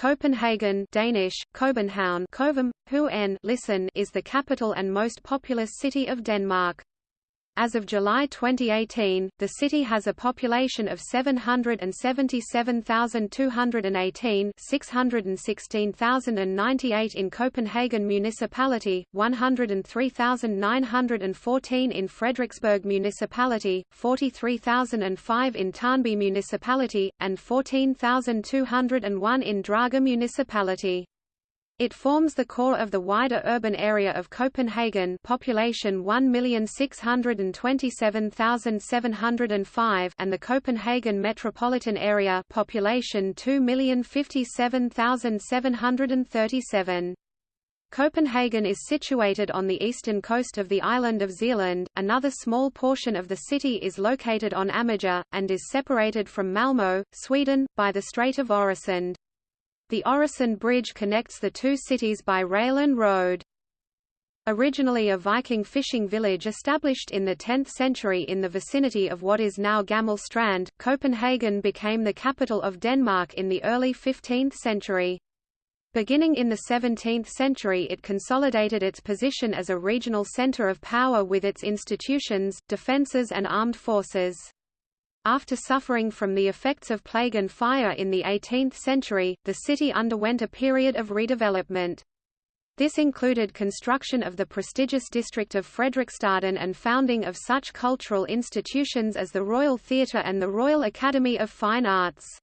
Copenhagen Danish, Copenhagen Kovum, listen is the capital and most populous city of Denmark. As of July 2018, the city has a population of 777,218 616,098 in Copenhagen Municipality, 103,914 in Frederiksberg Municipality, 43,005 in Tårnby Municipality, and 14,201 in Dragør Municipality. It forms the core of the wider urban area of Copenhagen population 1,627,705 and the Copenhagen metropolitan area population 2,057,737. Copenhagen is situated on the eastern coast of the island of Zealand, another small portion of the city is located on Amager, and is separated from Malmö, Sweden, by the Strait of Øresund. The Øresund Bridge connects the two cities by rail and road. Originally a Viking fishing village established in the 10th century in the vicinity of what is now Gammel Strand, Copenhagen became the capital of Denmark in the early 15th century. Beginning in the 17th century it consolidated its position as a regional center of power with its institutions, defenses and armed forces. After suffering from the effects of plague and fire in the 18th century, the city underwent a period of redevelopment. This included construction of the prestigious district of Frederiksstaden and founding of such cultural institutions as the Royal Theatre and the Royal Academy of Fine Arts.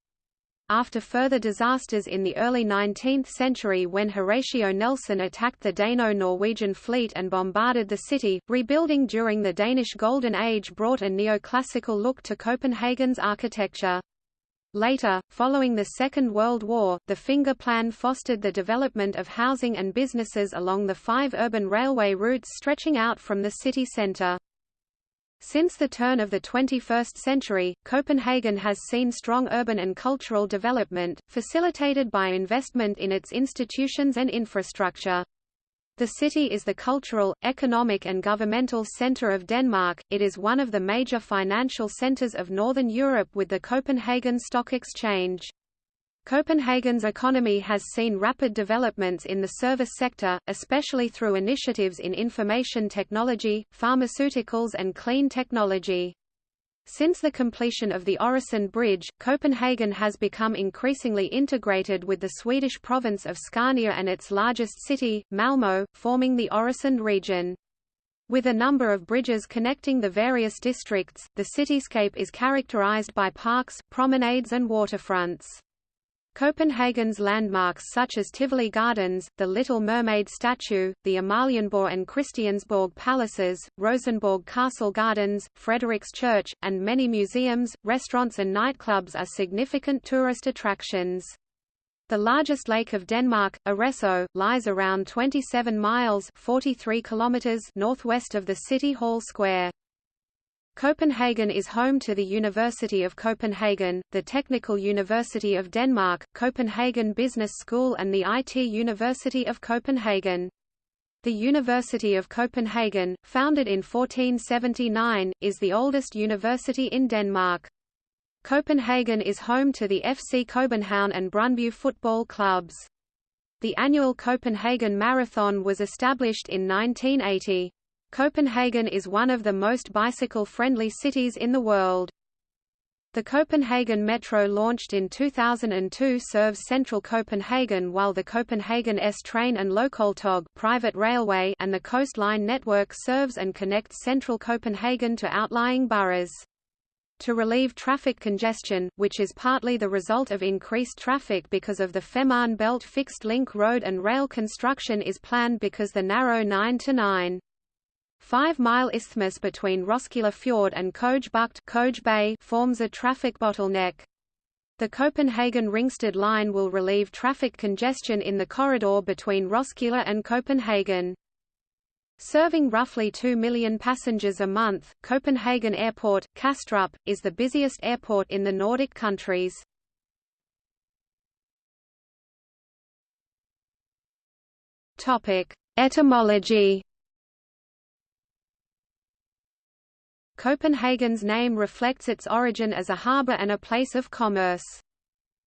After further disasters in the early 19th century when Horatio Nelson attacked the Dano-Norwegian fleet and bombarded the city, rebuilding during the Danish Golden Age brought a neoclassical look to Copenhagen's architecture. Later, following the Second World War, the Finger Plan fostered the development of housing and businesses along the five urban railway routes stretching out from the city centre. Since the turn of the 21st century, Copenhagen has seen strong urban and cultural development, facilitated by investment in its institutions and infrastructure. The city is the cultural, economic and governmental center of Denmark, it is one of the major financial centers of Northern Europe with the Copenhagen Stock Exchange. Copenhagen's economy has seen rapid developments in the service sector, especially through initiatives in information technology, pharmaceuticals and clean technology. Since the completion of the Øresund Bridge, Copenhagen has become increasingly integrated with the Swedish province of Scania and its largest city, Malmö, forming the Øresund region. With a number of bridges connecting the various districts, the cityscape is characterized by parks, promenades and waterfronts. Copenhagen's landmarks such as Tivoli Gardens, the Little Mermaid statue, the Amalienborg and Christiansborg palaces, Rosenborg Castle Gardens, Frederiks Church, and many museums, restaurants and nightclubs are significant tourist attractions. The largest lake of Denmark, Arresø, lies around 27 miles 43 kilometers northwest of the City Hall Square. Copenhagen is home to the University of Copenhagen, the Technical University of Denmark, Copenhagen Business School and the IT University of Copenhagen. The University of Copenhagen, founded in 1479, is the oldest university in Denmark. Copenhagen is home to the FC Copenhagen and Brøndby football clubs. The annual Copenhagen Marathon was established in 1980. Copenhagen is one of the most bicycle-friendly cities in the world. The Copenhagen Metro launched in 2002 serves central Copenhagen while the Copenhagen S-Train and Lokaltog private railway and the Coast Line network serves and connects central Copenhagen to outlying boroughs. To relieve traffic congestion, which is partly the result of increased traffic because of the Fehmarn Belt fixed link road and rail construction is planned because the narrow 9 to 9 Five-mile isthmus between Roskilde Fjord and Bugt Køge Bay forms a traffic bottleneck. The Copenhagen Ringsted line will relieve traffic congestion in the corridor between Roskilde and Copenhagen. Serving roughly 2 million passengers a month, Copenhagen Airport, Kastrup, is the busiest airport in the Nordic countries. Etymology Copenhagen's name reflects its origin as a harbour and a place of commerce.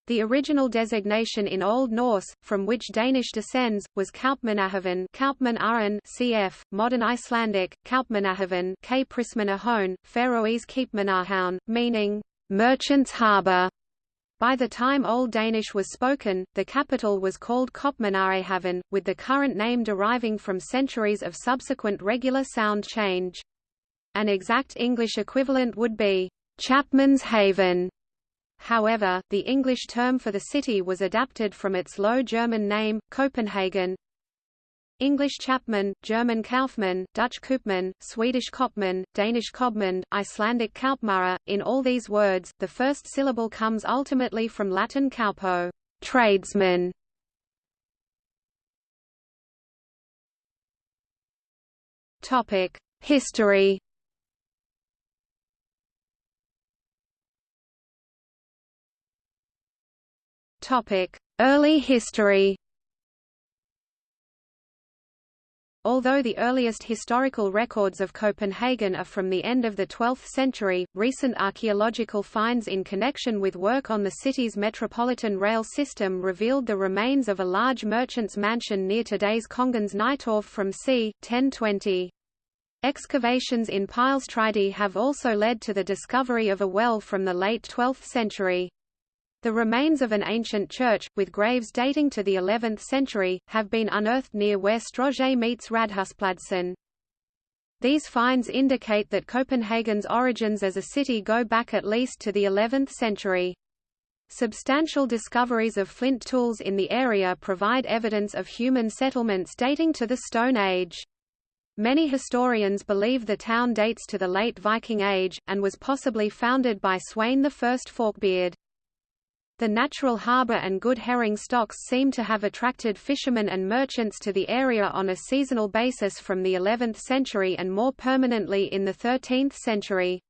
The original designation in Old Norse, from which Danish descends, was Kaupmannahöfn Kaupmann cf. Modern Icelandic, Kaupmannahöfn K. Prismanahone, Faroese Keypmannahavn, meaning, merchant's harbour. By the time Old Danish was spoken, the capital was called Kopmanarehaven, with the current name deriving from centuries of subsequent regular sound change. An exact English equivalent would be, Chapman's Haven. However, the English term for the city was adapted from its Low German name, Copenhagen. English Chapman, German Kaufmann, Dutch Koopman, Swedish Kopman, Danish Kobmund, Icelandic Kaupmara. In all these words, the first syllable comes ultimately from Latin caupo, tradesman. Topic: History. Early history. Although the earliest historical records of Copenhagen are from the end of the 12th century, recent archaeological finds in connection with work on the city's metropolitan rail system revealed the remains of a large merchant's mansion near today's Kongens Nytorv from c. 1020. Excavations in Pilestræde have also led to the discovery of a well from the late 12th century. The remains of an ancient church, with graves dating to the 11th century, have been unearthed near where Strøget meets Radhuspladsen. These finds indicate that Copenhagen's origins as a city go back at least to the 11th century. Substantial discoveries of flint tools in the area provide evidence of human settlements dating to the Stone Age. Many historians believe the town dates to the late Viking Age, and was possibly founded by Sweyn I Forkbeard. The natural harbour and good herring stocks seem to have attracted fishermen and merchants to the area on a seasonal basis from the 11th century and more permanently in the 13th century.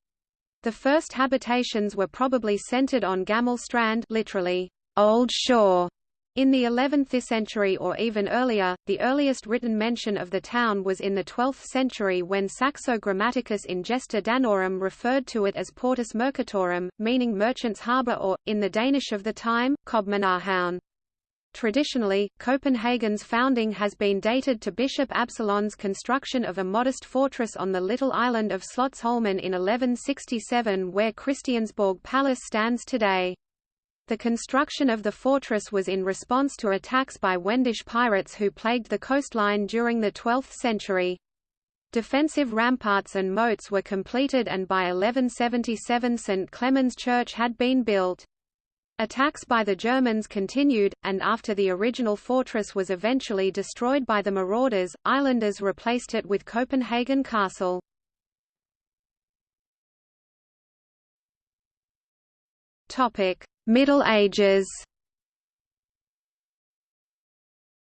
The first habitations were probably centered on Gammel Strand literally, Old Shore, in the 11th century or even earlier, the earliest written mention of the town was in the 12th century when Saxo Grammaticus in Gesta Danorum referred to it as Portus Mercatorum, meaning merchant's harbour or, in the Danish of the time, Kobmanarhavn. Traditionally, Copenhagen's founding has been dated to Bishop Absalon's construction of a modest fortress on the little island of Slotsholmen in 1167 where Christiansborg Palace stands today. The construction of the fortress was in response to attacks by Wendish pirates who plagued the coastline during the 12th century. Defensive ramparts and moats were completed and by 1177 St. Clement's Church had been built. Attacks by the Germans continued, and after the original fortress was eventually destroyed by the marauders, islanders replaced it with Copenhagen Castle. Topic: Middle Ages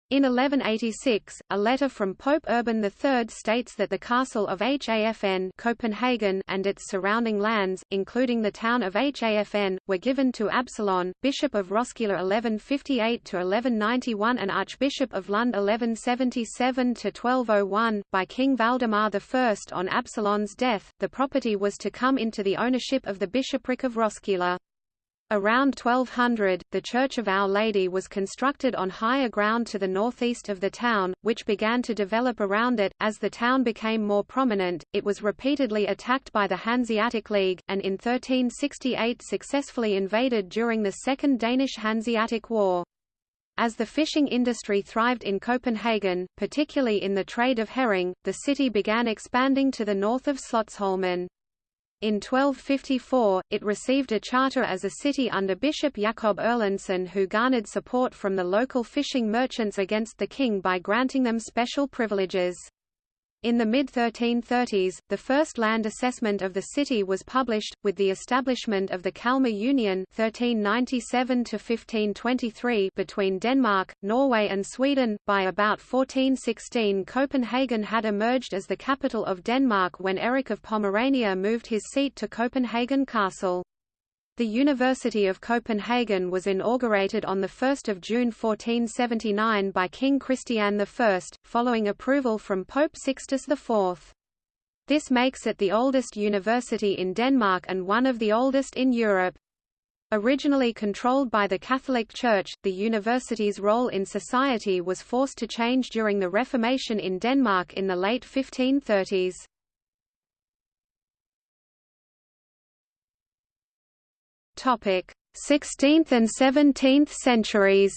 In 1186, a letter from Pope Urban III states that the castle of Hafn Copenhagen and its surrounding lands, including the town of Hafn, were given to Absalon, Bishop of Roskilde 1158–1191 and Archbishop of Lund 1177–1201, by King Valdemar I. On Absalon's death, the property was to come into the ownership of the bishopric of Roskilde. Around 1200, the Church of Our Lady was constructed on higher ground to the northeast of the town, which began to develop around it. As the town became more prominent, it was repeatedly attacked by the Hanseatic League, and in 1368 successfully invaded during the Second Danish Hanseatic War. As the fishing industry thrived in Copenhagen, particularly in the trade of herring, the city began expanding to the north of Slotsholmen. In 1254, it received a charter as a city under Bishop Jakob Erlandsen who garnered support from the local fishing merchants against the king by granting them special privileges. In the mid-1330s, the first land assessment of the city was published, with the establishment of the Kalmar Union 1397 between Denmark, Norway and Sweden. By about 1416 Copenhagen had emerged as the capital of Denmark when Erik of Pomerania moved his seat to Copenhagen Castle. The University of Copenhagen was inaugurated on 1 June 1479 by King Christian I, following approval from Pope Sixtus IV. This makes it the oldest university in Denmark and one of the oldest in Europe. Originally controlled by the Catholic Church, the university's role in society was forced to change during the Reformation in Denmark in the late 1530s. Topic: 16th and 17th centuries.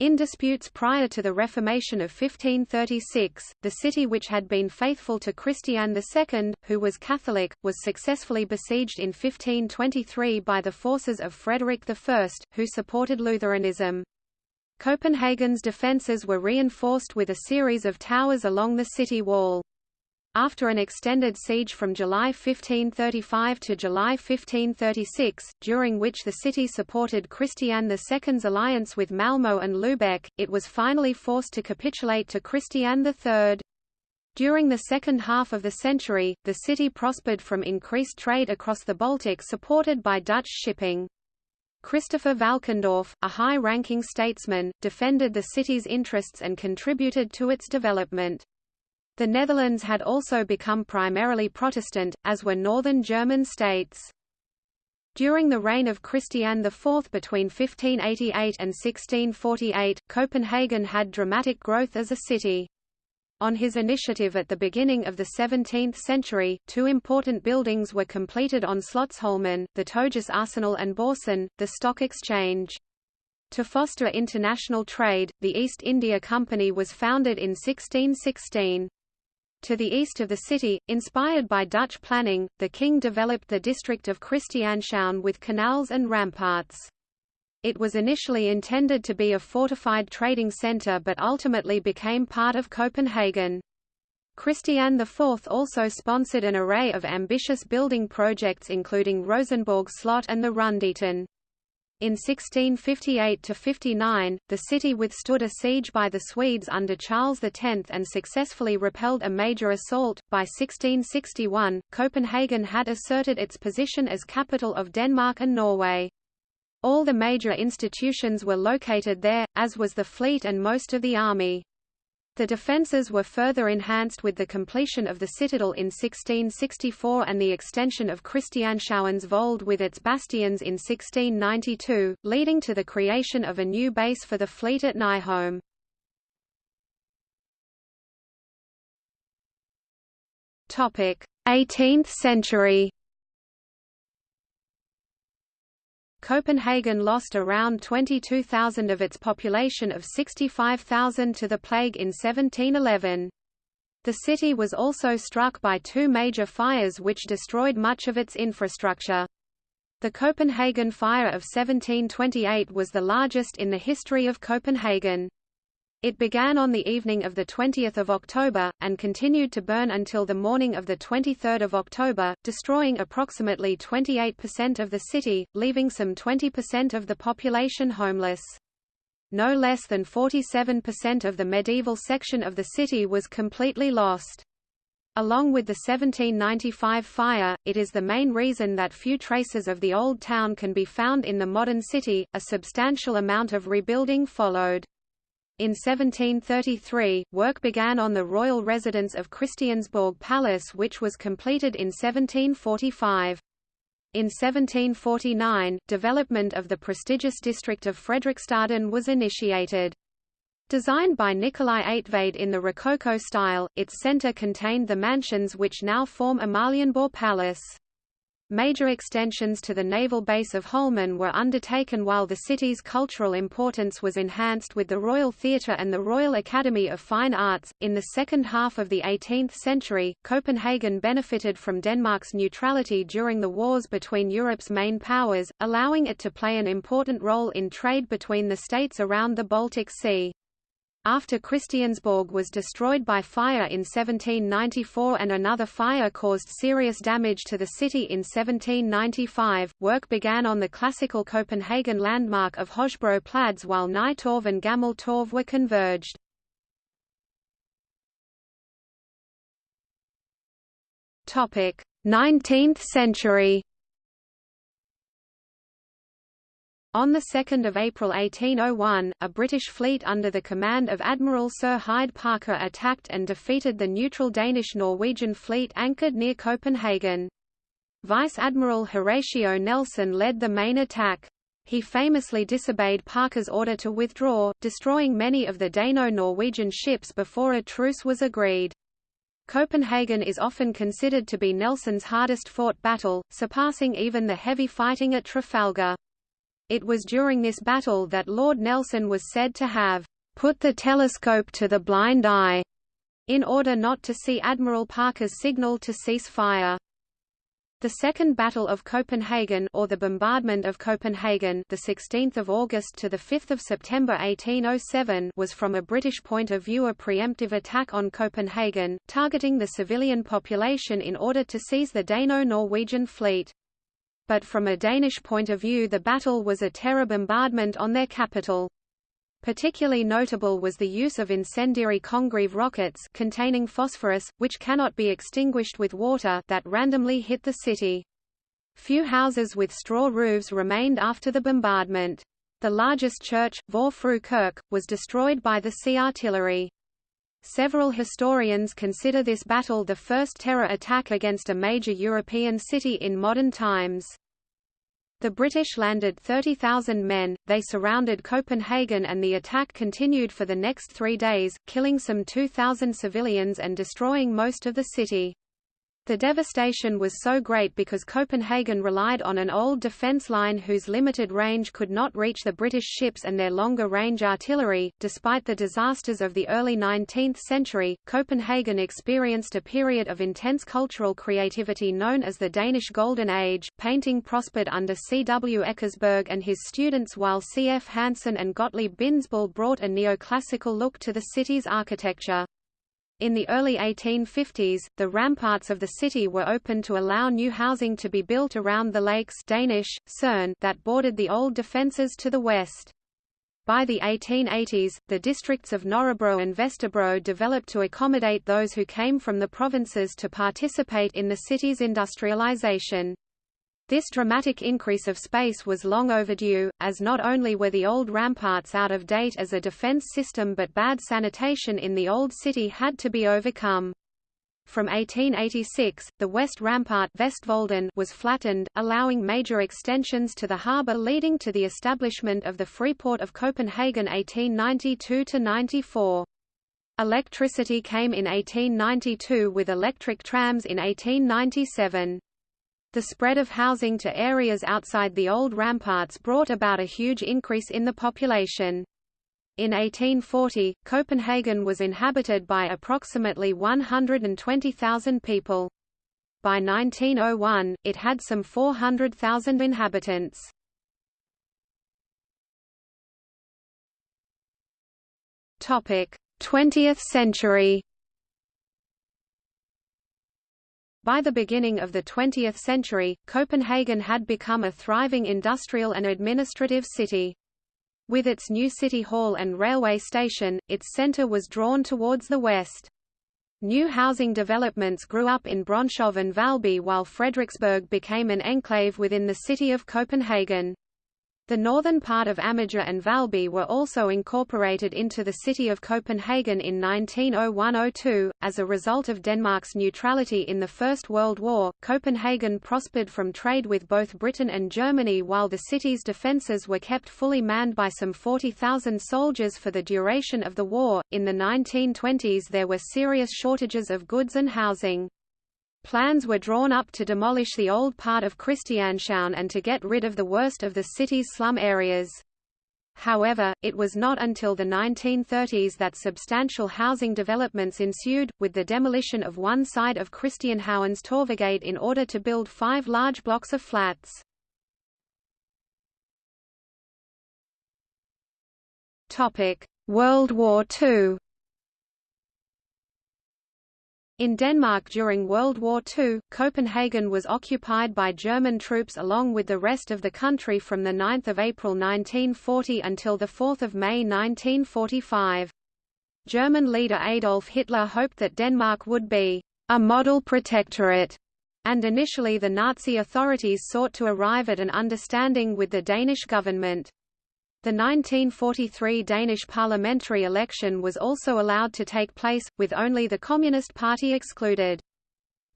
In disputes prior to the Reformation of 1536, the city which had been faithful to Christian II, who was Catholic, was successfully besieged in 1523 by the forces of Frederick I, who supported Lutheranism. Copenhagen's defences were reinforced with a series of towers along the city wall. After an extended siege from July 1535 to July 1536, during which the city supported Christian II's alliance with Malmö and Lübeck, it was finally forced to capitulate to Christian III. During the second half of the century, the city prospered from increased trade across the Baltic supported by Dutch shipping. Christopher Valkendorf, a high-ranking statesman, defended the city's interests and contributed to its development. The Netherlands had also become primarily Protestant, as were northern German states. During the reign of Christian IV between 1588 and 1648, Copenhagen had dramatic growth as a city. On his initiative at the beginning of the 17th century, two important buildings were completed on Slotsholmen, the Tøjhus Arsenal and Borsen, the stock exchange. To foster international trade, the East India Company was founded in 1616. To the east of the city, inspired by Dutch planning, the king developed the district of Christianshavn with canals and ramparts. It was initially intended to be a fortified trading centre but ultimately became part of Copenhagen. Christian IV also sponsored an array of ambitious building projects including Rosenborg Slot and the Rundetårn. In 1658–59, the city withstood a siege by the Swedes under Charles X and successfully repelled a major assault. By 1661, Copenhagen had asserted its position as capital of Denmark and Norway. All the major institutions were located there, as was the fleet and most of the army. The defences were further enhanced with the completion of the citadel in 1664 and the extension of Christianshavnens Vold with its bastions in 1692, leading to the creation of a new base for the fleet at Nyholm. Topic: 18th century. Copenhagen lost around 22,000 of its population of 65,000 to the plague in 1711. The city was also struck by two major fires which destroyed much of its infrastructure. The Copenhagen Fire of 1728 was the largest in the history of Copenhagen. It began on the evening of 20 October, and continued to burn until the morning of 23 October, destroying approximately 28% of the city, leaving some 20% of the population homeless. No less than 47% of the medieval section of the city was completely lost. Along with the 1795 fire, it is the main reason that few traces of the old town can be found in the modern city. A substantial amount of rebuilding followed. In 1733, work began on the royal residence of Christiansborg Palace which was completed in 1745. In 1749, development of the prestigious district of Frederiksstaden was initiated. Designed by Nicolai Eigtved in the Rococo style, its centre contained the mansions which now form Amalienborg Palace. Major extensions to the naval base of Holmen were undertaken while the city's cultural importance was enhanced with the Royal Theatre and the Royal Academy of Fine Arts. In the second half of the 18th century, Copenhagen benefited from Denmark's neutrality during the wars between Europe's main powers, allowing it to play an important role in trade between the states around the Baltic Sea. After Christiansborg was destroyed by fire in 1794 and another fire caused serious damage to the city in 1795, work began on the classical Copenhagen landmark of Hojbro Plads while Nytorv and Gammel Torv were converged. Topic: 19th century. On 2 April 1801, a British fleet under the command of Admiral Sir Hyde Parker attacked and defeated the neutral Danish-Norwegian fleet anchored near Copenhagen. Vice Admiral Horatio Nelson led the main attack. He famously disobeyed Parker's order to withdraw, destroying many of the Dano-Norwegian ships before a truce was agreed. Copenhagen is often considered to be Nelson's hardest-fought battle, surpassing even the heavy fighting at Trafalgar. It was during this battle that Lord Nelson was said to have put the telescope to the blind eye in order not to see Admiral Parker's signal to cease fire. The Second Battle of Copenhagen or the Bombardment of Copenhagen, the 16th of August to the 5th of September 1807, was from a British point of view a preemptive attack on Copenhagen, targeting the civilian population in order to seize the Dano-Norwegian fleet. But from a Danish point of view the battle was a terror bombardment on their capital. Particularly notable was the use of incendiary Congreve rockets containing phosphorus, which cannot be extinguished with water that randomly hit the city. Few houses with straw roofs remained after the bombardment. The largest church, Vor Frue Kirke, was destroyed by the sea artillery. Several historians consider this battle the first terror attack against a major European city in modern times. The British landed 30,000 men, they surrounded Copenhagen and the attack continued for the next three days, killing some 2,000 civilians and destroying most of the city. The devastation was so great because Copenhagen relied on an old defense line whose limited range could not reach the British ships and their longer range artillery. Despite the disasters of the early 19th century, Copenhagen experienced a period of intense cultural creativity known as the Danish Golden Age. Painting prospered under C. W. Eckersberg and his students while C. F. Hansen and Gottlieb Bindesbøll brought a neoclassical look to the city's architecture. In the early 1850s, the ramparts of the city were opened to allow new housing to be built around the lakes Danish, Cerne that bordered the old defences to the west. By the 1880s, the districts of Nørrebro and Vesterbro developed to accommodate those who came from the provinces to participate in the city's industrialization. This dramatic increase of space was long overdue, as not only were the old ramparts out of date as a defense system but bad sanitation in the old city had to be overcome. From 1886, the west rampart was flattened, allowing major extensions to the harbour leading to the establishment of the Freeport of Copenhagen 1892–94. Electricity came in 1892 with electric trams in 1897. The spread of housing to areas outside the old ramparts brought about a huge increase in the population. In 1840, Copenhagen was inhabited by approximately 120,000 people. By 1901, it had some 400,000 inhabitants. Topic: 20th century. By the beginning of the 20th century, Copenhagen had become a thriving industrial and administrative city. With its new city hall and railway station, its center was drawn towards the west. New housing developments grew up in Brønshøj and Valby while Frederiksberg became an enclave within the city of Copenhagen. The northern part of Amager and Valby were also incorporated into the city of Copenhagen in 1901–02. As a result of Denmark's neutrality in the First World War, Copenhagen prospered from trade with both Britain and Germany while the city's defences were kept fully manned by some 40,000 soldiers for the duration of the war. In the 1920s there were serious shortages of goods and housing. Plans were drawn up to demolish the old part of Christianshavn and to get rid of the worst of the city's slum areas. However, it was not until the 1930s that substantial housing developments ensued, with the demolition of one side of Christianshavn's Torvegade in order to build five large blocks of flats. World War II in Denmark during World War II, Copenhagen was occupied by German troops along with the rest of the country from 9 April 1940 until 4 May 1945. German leader Adolf Hitler hoped that Denmark would be a model protectorate, and initially the Nazi authorities sought to arrive at an understanding with the Danish government. The 1943 Danish parliamentary election was also allowed to take place, with only the Communist Party excluded.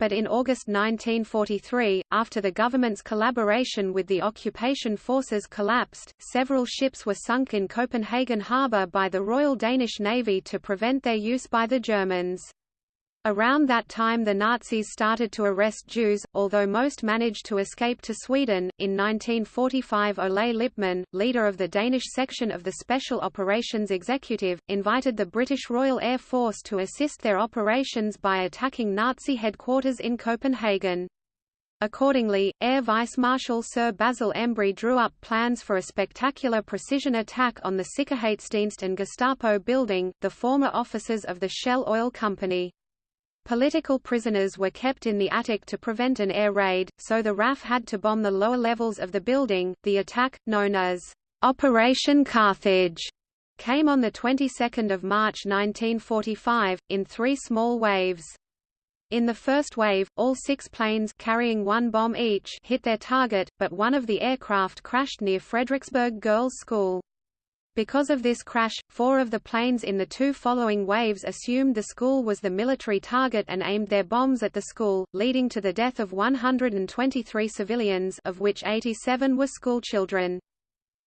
but in August 1943, after the government's collaboration with the occupation forces collapsed, several ships were sunk in Copenhagen harbour by the Royal Danish Navy to prevent their use by the Germans. Around that time the Nazis started to arrest Jews, although most managed to escape to Sweden. In 1945 Ole Lippmann, leader of the Danish section of the Special Operations Executive, invited the British Royal Air Force to assist their operations by attacking Nazi headquarters in Copenhagen. Accordingly, Air Vice Marshal Sir Basil Embry drew up plans for a spectacular precision attack on the Sikkerhedsdienst and Gestapo building, the former offices of the Shell Oil Company. Political prisoners were kept in the attic to prevent an air raid, so the RAF had to bomb the lower levels of the building. The attack, known as Operation Carthage, came on the 22nd of March 1945 in three small waves. In the first wave, all six planes carrying one bomb each hit their target, but one of the aircraft crashed near Frederiksberg Girls' School. Because of this crash, four of the planes in the two following waves assumed the school was the military target and aimed their bombs at the school, leading to the death of 123 civilians of which 87 were schoolchildren.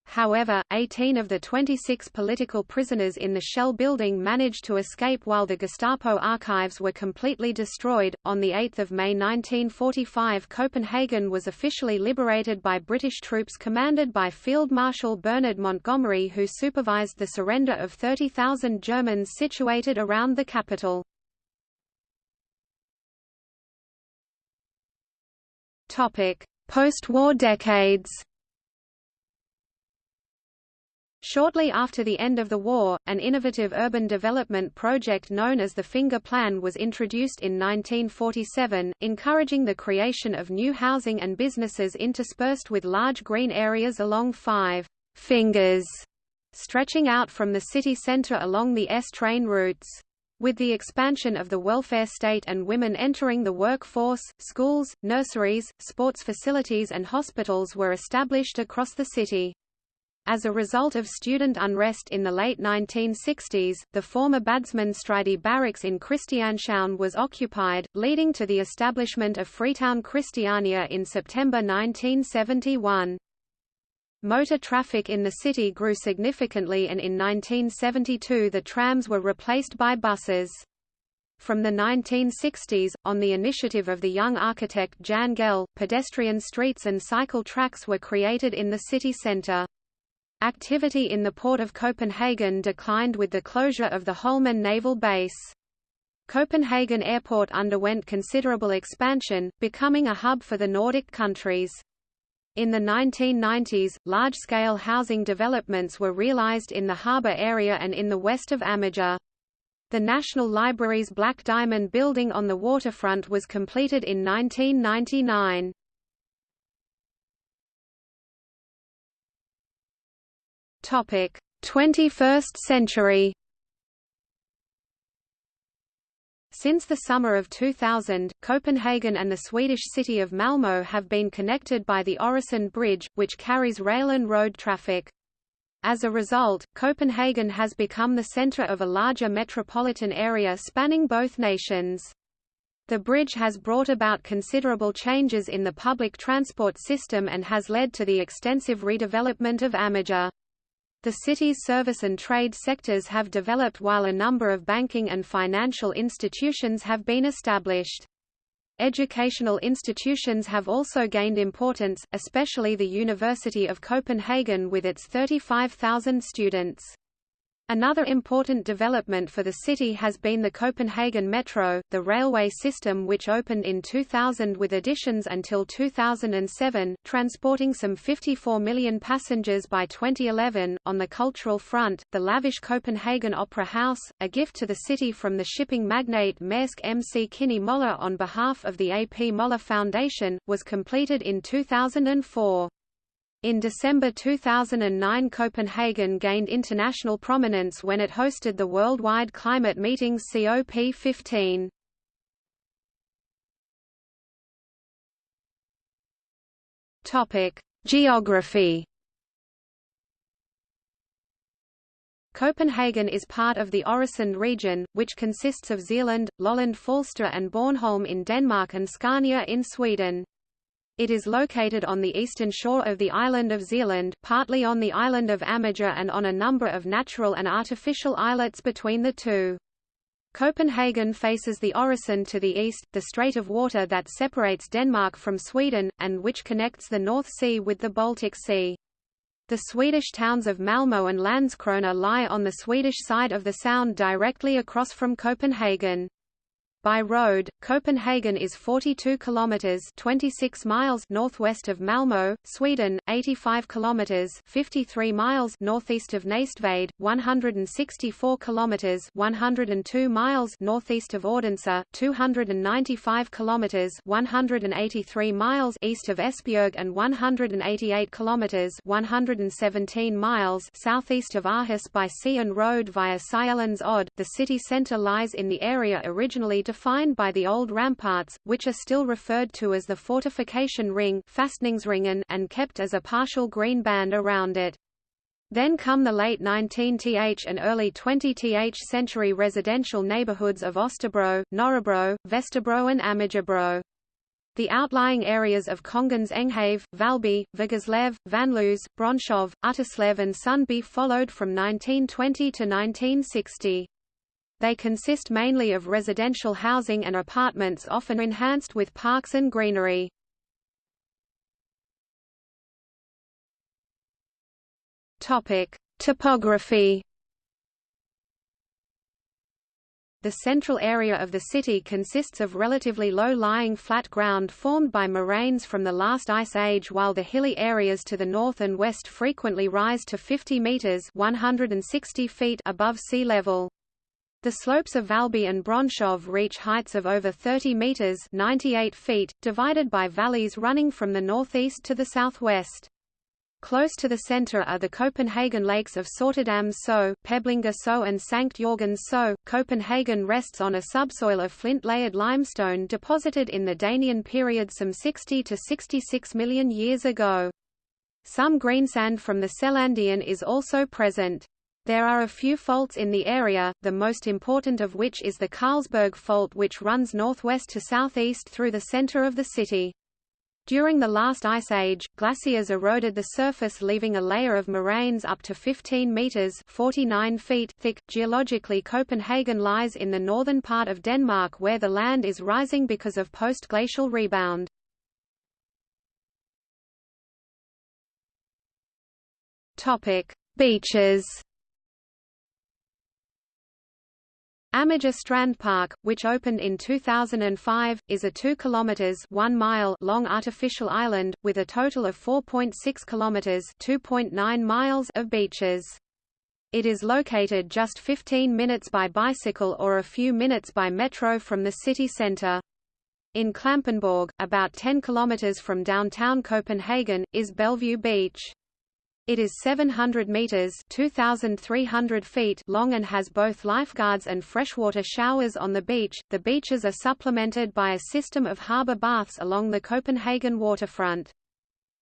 However, 18 of the 26 political prisoners in the Shell building managed to escape while the Gestapo archives were completely destroyed. On the 8th of May 1945, Copenhagen was officially liberated by British troops commanded by Field Marshal Bernard Montgomery who supervised the surrender of 30,000 Germans situated around the capital. Topic: Post-war decades. Shortly after the end of the war, an innovative urban development project known as the Finger Plan was introduced in 1947, encouraging the creation of new housing and businesses interspersed with large green areas along five fingers, stretching out from the city centre along the S-train routes. With the expansion of the welfare state and women entering the workforce, schools, nurseries, sports facilities and hospitals were established across the city. As a result of student unrest in the late 1960s, the former Badsmandstræde barracks in Christianshavn was occupied, leading to the establishment of Freetown Christiania in September 1971. Motor traffic in the city grew significantly and in 1972 the trams were replaced by buses. From the 1960s, on the initiative of the young architect Jan Gehl, pedestrian streets and cycle tracks were created in the city centre. Activity in the port of Copenhagen declined with the closure of the Holmen naval base. Copenhagen Airport underwent considerable expansion, becoming a hub for the Nordic countries. In the 1990s, large-scale housing developments were realized in the harbour area and in the west of Amager. The National Library's Black Diamond building on the waterfront was completed in 1999. Topic: 21st century. Since the summer of 2000, Copenhagen and the Swedish city of Malmö have been connected by the Øresund Bridge, which carries rail and road traffic. As a result, Copenhagen has become the center of a larger metropolitan area spanning both nations. The bridge has brought about considerable changes in the public transport system and has led to the extensive redevelopment of Amager. The city's service and trade sectors have developed while a number of banking and financial institutions have been established. Educational institutions have also gained importance, especially the University of Copenhagen with its 35,000 students. Another important development for the city has been the Copenhagen Metro, the railway system which opened in 2000 with additions until 2007, transporting some 54 million passengers by 2011. On the cultural front, the lavish Copenhagen Opera House, a gift to the city from the shipping magnate Maersk MC Kinney Møller on behalf of the A.P. Møller Foundation, was completed in 2004. In December 2009 Copenhagen gained international prominence when it hosted the worldwide climate meeting COP15. Topic: Geography Copenhagen is part of the Øresund region, which consists of Zealand, Lolland Falster and Bornholm in Denmark and Scania in Sweden. It is located on the eastern shore of the island of Zealand, partly on the island of Amager and on a number of natural and artificial islets between the two. Copenhagen faces the Øresund to the east, the strait of water that separates Denmark from Sweden, and which connects the North Sea with the Baltic Sea. The Swedish towns of Malmö and Landskrona lie on the Swedish side of the sound directly across from Copenhagen. By road, Copenhagen is 42 kilometers (26 miles) northwest of Malmö, Sweden, 85 kilometers (53 miles) northeast of Næstved, 164 kilometers (102 miles) northeast of Odense, 295 kilometers (183 miles) east of Esbjerg and 188 kilometers (117 miles) southeast of Aarhus by sea and road via Sjælland's Odde. The city center lies in the area originally defined by the old ramparts, which are still referred to as the fortification ring and kept as a partial green band around it. Then come the late 19th and early 20th century residential neighborhoods of Osterbro, Nørrebro, Vesterbro and Amagerbro. The outlying areas of Kongens Enghave, Valby, Vigerslev, Vanløse, Brønshøj, Utterslev and Sundby followed from 1920 to 1960. They consist mainly of residential housing and apartments often enhanced with parks and greenery. Topic: Topography. The central area of the city consists of relatively low-lying flat ground formed by moraines from the last ice age while the hilly areas to the north and west frequently rise to 50 meters (160 feet) above sea level. The slopes of Valby and Brønshøj reach heights of over 30 meters (98 feet), divided by valleys running from the northeast to the southwest. Close to the center are the Copenhagen lakes of Sortedam So, Peblinger So and Sankt Jorgens So. Copenhagen rests on a subsoil of flint-layered limestone deposited in the Danian period some 60 to 66 million years ago. Some greensand from the Selandian is also present. There are a few faults in the area, the most important of which is the Carlsberg Fault which runs northwest to southeast through the center of the city. During the last ice age, glaciers eroded the surface leaving a layer of moraines up to 15 meters 49 feet thick. Geologically Copenhagen lies in the northern part of Denmark where the land is rising because of post-glacial rebound. Topic: Beaches Amager Strand Park, which opened in 2005, is a 2 kilometers 1 mile long artificial island with a total of 4.6 kilometers 2.9 miles of beaches. It is located just 15 minutes by bicycle or a few minutes by metro from the city center. In Klampenborg, about 10 kilometers from downtown Copenhagen, is Bellevue Beach. It is 700 meters (2,300 feet) long and has both lifeguards and freshwater showers on the beach. The beaches are supplemented by a system of harbor baths along the Copenhagen waterfront.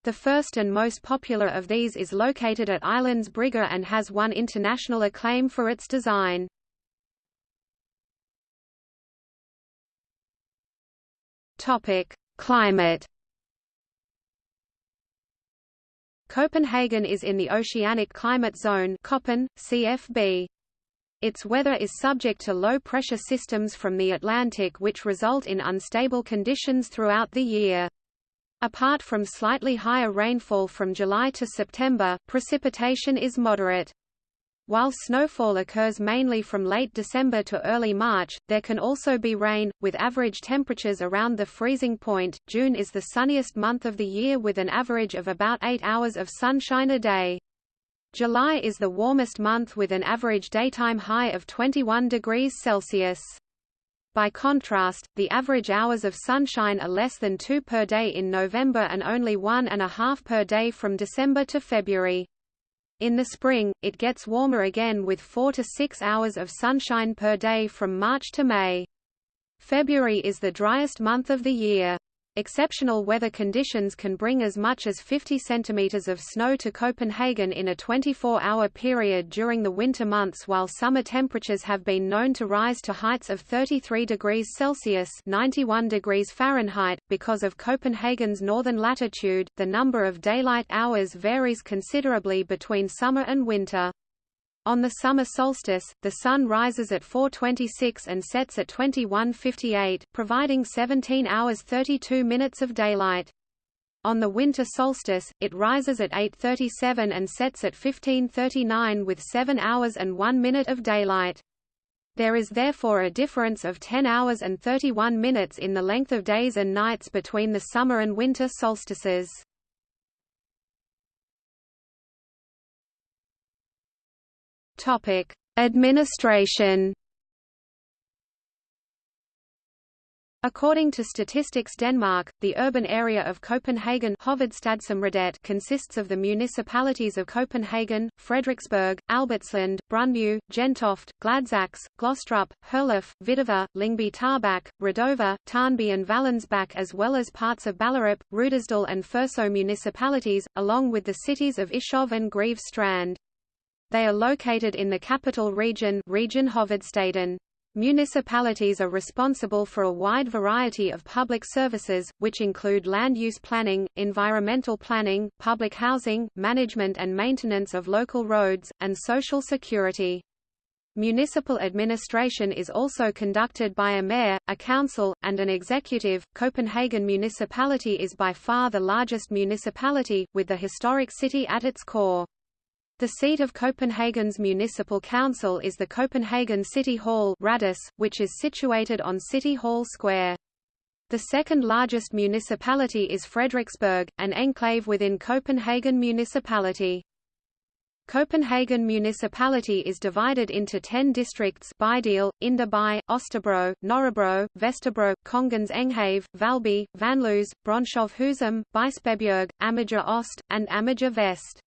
The first and most popular of these is located at Islands Brygge and has won international acclaim for its design. Topic: Climate Copenhagen is in the oceanic climate zone CFB. Its weather is subject to low-pressure systems from the Atlantic which result in unstable conditions throughout the year. Apart from slightly higher rainfall from July to September, precipitation is moderate. While snowfall occurs mainly from late December to early March, there can also be rain, with average temperatures around the freezing point. June is the sunniest month of the year with an average of about 8 hours of sunshine a day. July is the warmest month with an average daytime high of 21 degrees Celsius. By contrast, the average hours of sunshine are less than two per day in November and only one and a half per day from December to February. In the spring, it gets warmer again with 4 to 6 hours of sunshine per day from March to May. February is the driest month of the year. Exceptional weather conditions can bring as much as 50 centimeters of snow to Copenhagen in a 24-hour period during the winter months while summer temperatures have been known to rise to heights of 33 degrees Celsius 91 degrees Fahrenheit. Because of Copenhagen's northern latitude, the number of daylight hours varies considerably between summer and winter. On the summer solstice, the sun rises at 4.26 and sets at 21.58, providing 17 hours 32 minutes of daylight. On the winter solstice, it rises at 8.37 and sets at 15.39 with 7 hours and 1 minute of daylight. There is therefore a difference of 10 hours and 31 minutes in the length of days and nights between the summer and winter solstices. Topic: Administration. According to Statistics Denmark, the urban area of Copenhagen consists of the municipalities of Copenhagen, Frederiksberg, Albertslund, Brøndby, Gentofte, Gladsaxe, Glostrup, Herlev, Hvidovre, Lyngby Taarbæk, Rødovre, Tårnby and Vallensbæk as well as parts of Ballerup, Rudersdal and Furesø municipalities, along with the cities of Ishøj and Greve Strand. They are located in the capital region Region Hovedstaden. Municipalities are responsible for a wide variety of public services, which include land use planning, environmental planning, public housing, management and maintenance of local roads, and social security. Municipal administration is also conducted by a mayor, a council, and an executive. Copenhagen municipality is by far the largest municipality, with the historic city at its core. The seat of Copenhagen's municipal council is the Copenhagen City Hall which is situated on City Hall Square. The second largest municipality is Frederiksberg, an enclave within Copenhagen municipality. Copenhagen municipality is divided into 10 districts Bydel, Indre By, Østerbro, Nørrebro, Vesterbro, Kongens Enghave, Valby, Vanløse, Brønshøj Husum, Bispebjerg, Amager Øst, and Amager Vest.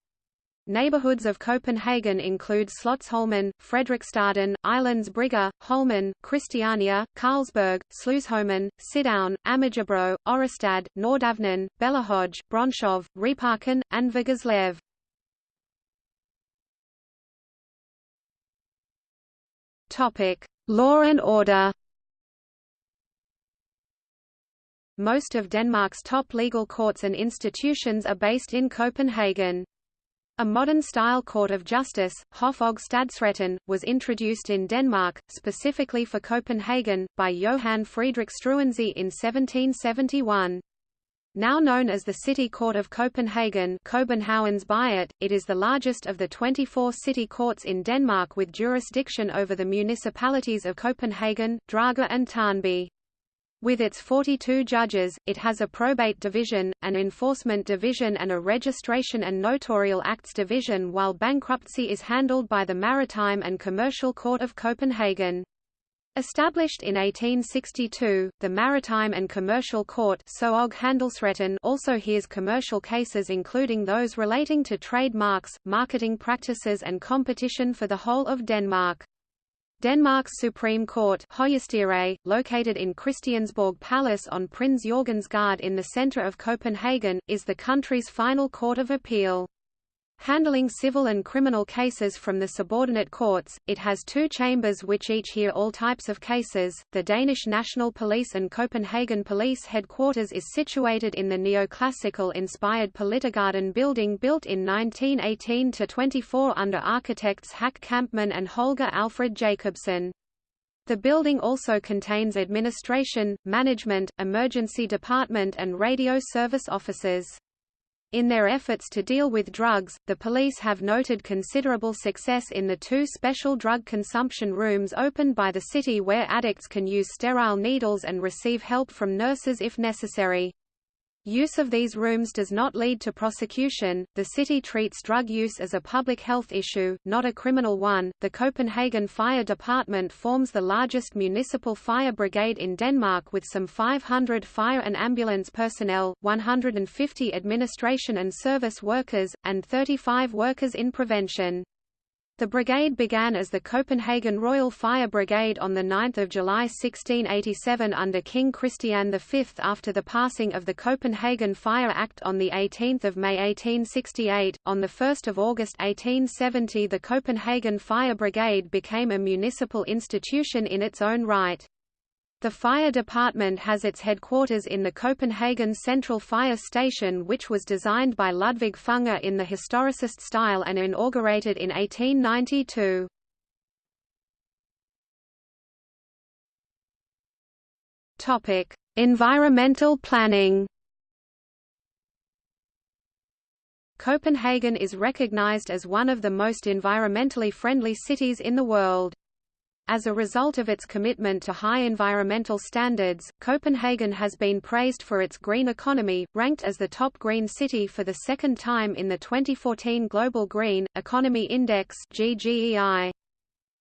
Neighborhoods of Copenhagen include Slotsholmen, Frederiksstaden, Islands Brygge, Holmen, Christiania, Carlsberg, Sluseholmen, Sydhavn, Amagerbro, Ørestad, Nordhavnen, Bellahøj, Brønshøj, Ryparken, and Vigerslev. Law and order. Most of Denmark's top legal courts and institutions are based in Copenhagen. A modern-style court of justice, Hof og was introduced in Denmark, specifically for Copenhagen, by Johan Friedrich Struensee in 1771. Now known as the City Court of Copenhagen Byret, it is the largest of the 24 city courts in Denmark with jurisdiction over the municipalities of Copenhagen, Dragør and Tårnby. With its 42 judges, it has a probate division, an enforcement division and a registration and notarial acts division while bankruptcy is handled by the Maritime and Commercial Court of Copenhagen. Established in 1862, the Maritime and Commercial Court also hears commercial cases including those relating to trademarks, marketing practices and competition for the whole of Denmark. Denmark's Supreme Court located in Christiansborg Palace on Prins Jørgens Gade in the centre of Copenhagen, is the country's final court of appeal. Handling civil and criminal cases from the subordinate courts, it has two chambers which each hear all types of cases. The Danish National Police and Copenhagen Police headquarters is situated in the neoclassical inspired Politigården building built in 1918 to 24 under architects Hack Kampmann and Holger Alfred Jacobsen. The building also contains administration, management, emergency department and radio service offices. In their efforts to deal with drugs, the police have noted considerable success in the two special drug consumption rooms opened by the city where addicts can use sterile needles and receive help from nurses if necessary. Use of these rooms does not lead to prosecution. The city treats drug use as a public health issue, not a criminal one. The Copenhagen Fire Department forms the largest municipal fire brigade in Denmark with some 500 fire and ambulance personnel, 150 administration and service workers, and 35 workers in prevention. The brigade began as the Copenhagen Royal Fire Brigade on 9 July 1687 under King Christian V after the passing of the Copenhagen Fire Act on 18 May 1868. On 1 August 1870 the Copenhagen Fire Brigade became a municipal institution in its own right. The fire department has its headquarters in the Copenhagen Central Fire Station which was designed by Ludvig Fenger in the historicist style and inaugurated in 1892. environmental planning Copenhagen is recognized as one of the most environmentally friendly cities in the world. As a result of its commitment to high environmental standards, Copenhagen has been praised for its green economy, ranked as the top green city for the second time in the 2014 Global Green Economy Index (GGEI).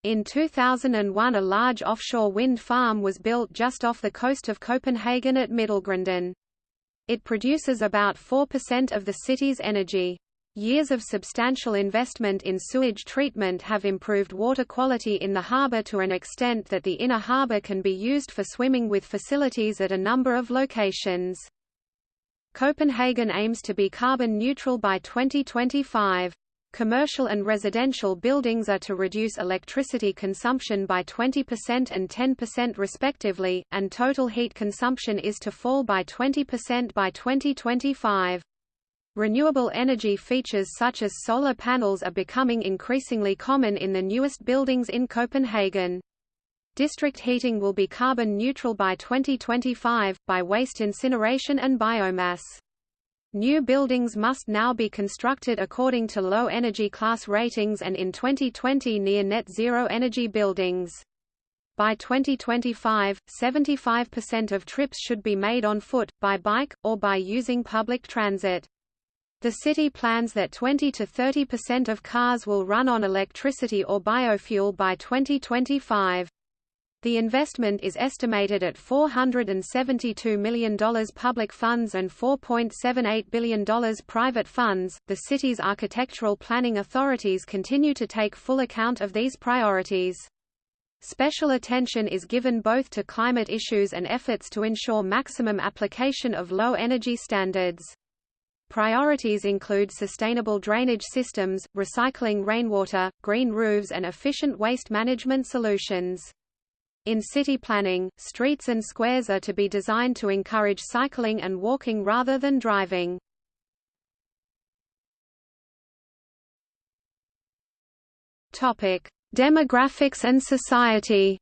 In 2001 a large offshore wind farm was built just off the coast of Copenhagen at Middelgrunden. It produces about 4% of the city's energy. Years of substantial investment in sewage treatment have improved water quality in the harbour to an extent that the inner harbour can be used for swimming with facilities at a number of locations. Copenhagen aims to be carbon neutral by 2025. Commercial and residential buildings are to reduce electricity consumption by 20% and 10% respectively, and total heat consumption is to fall by 20% by 2025. Renewable energy features such as solar panels are becoming increasingly common in the newest buildings in Copenhagen. District heating will be carbon neutral by 2025, by waste incineration and biomass. New buildings must now be constructed according to low energy class ratings and in 2020 near net zero energy buildings. By 2025, 75% of trips should be made on foot, by bike, or by using public transit. The city plans that 20 to 30% of cars will run on electricity or biofuel by 2025. The investment is estimated at $472 million public funds and $4.78 billion private funds. The city's architectural planning authorities continue to take full account of these priorities. Special attention is given both to climate issues and efforts to ensure maximum application of low energy standards. Priorities include sustainable drainage systems, recycling rainwater, green roofs and efficient waste management solutions. In city planning, streets and squares are to be designed to encourage cycling and walking rather than driving. Demographics and society.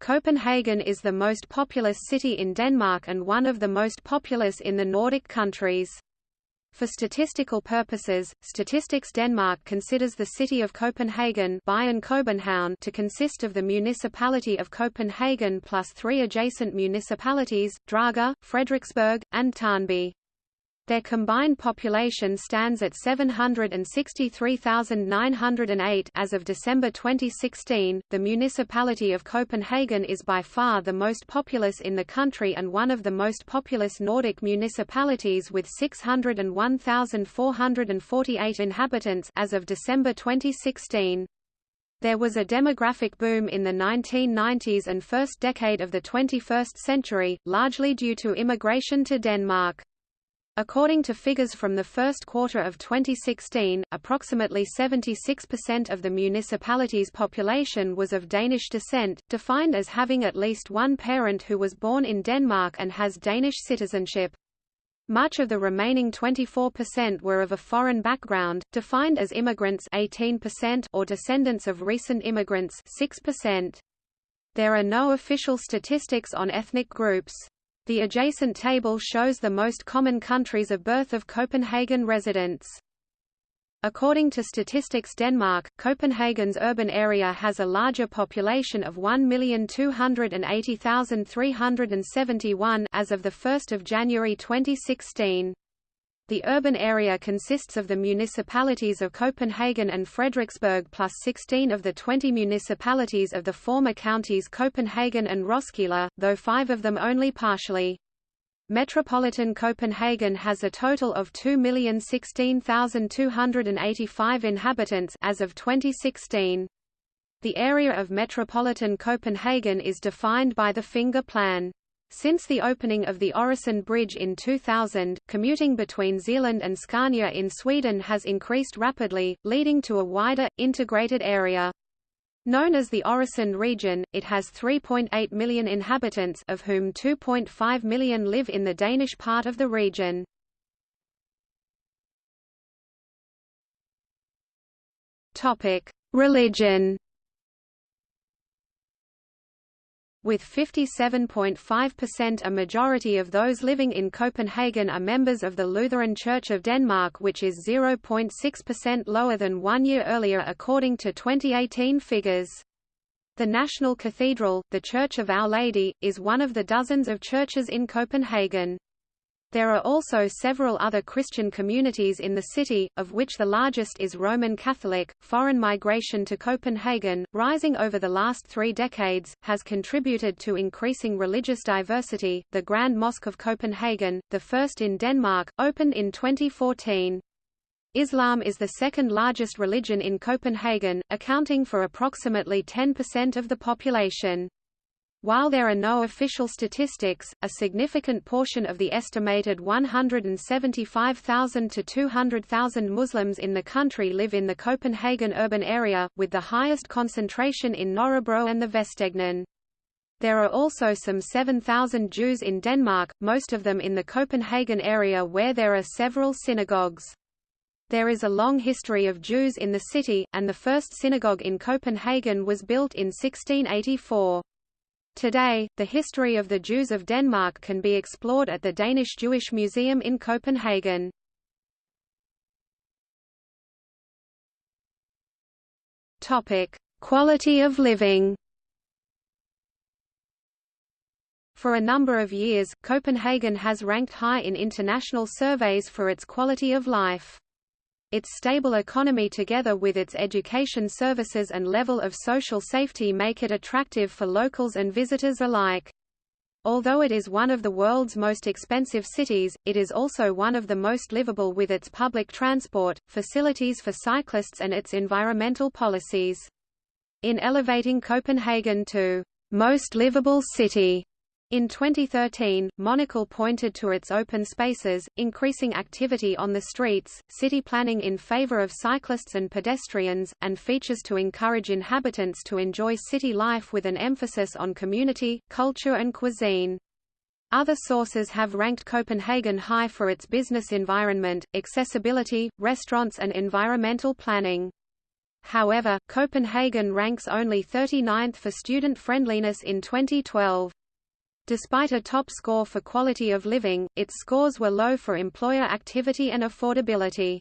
Copenhagen is the most populous city in Denmark and one of the most populous in the Nordic countries. For statistical purposes, Statistics Denmark considers the city of Copenhagen to consist of the municipality of Copenhagen plus three adjacent municipalities, Dragør, Frederiksberg, and Tårnby. Their combined population stands at 763,908 as of December 2016. The municipality of Copenhagen is by far the most populous in the country and one of the most populous Nordic municipalities with 601,448 inhabitants as of December 2016. There was a demographic boom in the 1990s and first decade of the 21st century, largely due to immigration to Denmark. According to figures from the first quarter of 2016, approximately 76% of the municipality's population was of Danish descent, defined as having at least one parent who was born in Denmark and has Danish citizenship. Much of the remaining 24% were of a foreign background, defined as immigrants 18% or descendants of recent immigrants 6%. There are no official statistics on ethnic groups. The adjacent table shows the most common countries of birth of Copenhagen residents. According to Statistics Denmark, Copenhagen's urban area has a larger population of 1,280,371 as of 1 January 2016. The urban area consists of the municipalities of Copenhagen and Frederiksberg plus 16 of the 20 municipalities of the former counties Copenhagen and Roskilde, though five of them only partially. Metropolitan Copenhagen has a total of 2,016,285 inhabitants as of 2016. The area of metropolitan Copenhagen is defined by the finger plan. Since the opening of the Øresund Bridge in 2000, commuting between Zealand and Scania in Sweden has increased rapidly, leading to a wider, integrated area. Known as the Øresund region, it has 3.8 million inhabitants of whom 2.5 million live in the Danish part of the region. Religion With 57.5% a majority of those living in Copenhagen are members of the Lutheran Church of Denmark which is 0.6% lower than one year earlier according to 2018 figures. The National Cathedral, the Church of Our Lady, is one of the dozens of churches in Copenhagen. There are also several other Christian communities in the city, of which the largest is Roman Catholic. Foreign migration to Copenhagen, rising over the last three decades, has contributed to increasing religious diversity. The Grand Mosque of Copenhagen, the first in Denmark, opened in 2014. Islam is the second largest religion in Copenhagen, accounting for approximately 10% of the population. While there are no official statistics, a significant portion of the estimated 175,000 to 200,000 Muslims in the country live in the Copenhagen urban area, with the highest concentration in Nørrebro and the Vestegnen. There are also some 7,000 Jews in Denmark, most of them in the Copenhagen area where there are several synagogues. There is a long history of Jews in the city, and the first synagogue in Copenhagen was built in 1684. Today, the history of the Jews of Denmark can be explored at the Danish Jewish Museum in Copenhagen. Topic: Quality of living. For a number of years, Copenhagen has ranked high in international surveys for its quality of life. Its stable economy together with its education services and level of social safety make it attractive for locals and visitors alike. Although it is one of the world's most expensive cities, it is also one of the most livable with its public transport, facilities for cyclists and its environmental policies. In elevating Copenhagen to most livable city, in 2013, Monocle pointed to its open spaces, increasing activity on the streets, city planning in favor of cyclists and pedestrians, and features to encourage inhabitants to enjoy city life with an emphasis on community, culture and cuisine. Other sources have ranked Copenhagen high for its business environment, accessibility, restaurants and environmental planning. However, Copenhagen ranks only 39th for student friendliness in 2012. Despite a top score for quality of living, its scores were low for employer activity and affordability.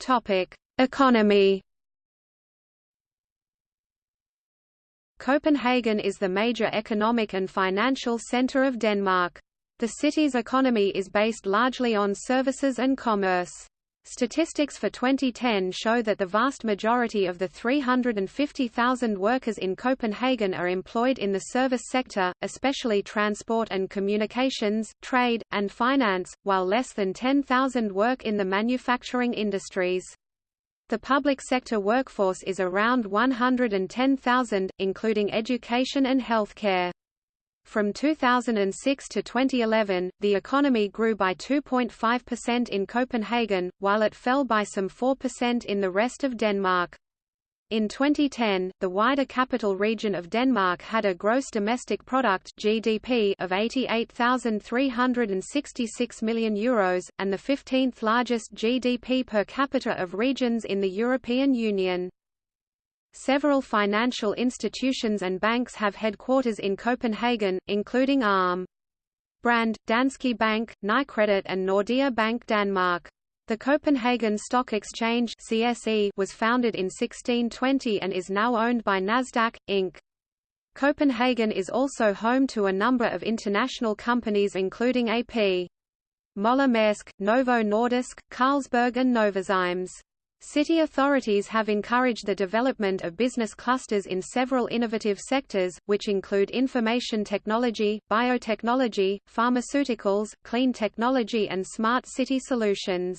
Topic: Economy. Copenhagen is the major economic and financial center of Denmark. The city's economy is based largely on services and commerce. Statistics for 2010 show that the vast majority of the 350,000 workers in Copenhagen are employed in the service sector, especially transport and communications, trade, and finance, while less than 10,000 work in the manufacturing industries. The public sector workforce is around 110,000, including education and healthcare. From 2006 to 2011, the economy grew by 2.5% in Copenhagen, while it fell by some 4% in the rest of Denmark. In 2010, the wider capital region of Denmark had a gross domestic product (GDP) of 88,366 million euros, and the 15th largest GDP per capita of regions in the European Union. Several financial institutions and banks have headquarters in Copenhagen, including Alm. Brand, Danske Bank, Nykredit and Nordea Bank Danmark. The Copenhagen Stock Exchange CSE was founded in 1620 and is now owned by Nasdaq, Inc. Copenhagen is also home to a number of international companies including AP. Møller Mærsk, Novo Nordisk, Carlsberg and Novozymes. City authorities have encouraged the development of business clusters in several innovative sectors, which include information technology, biotechnology, pharmaceuticals, clean technology and smart city solutions.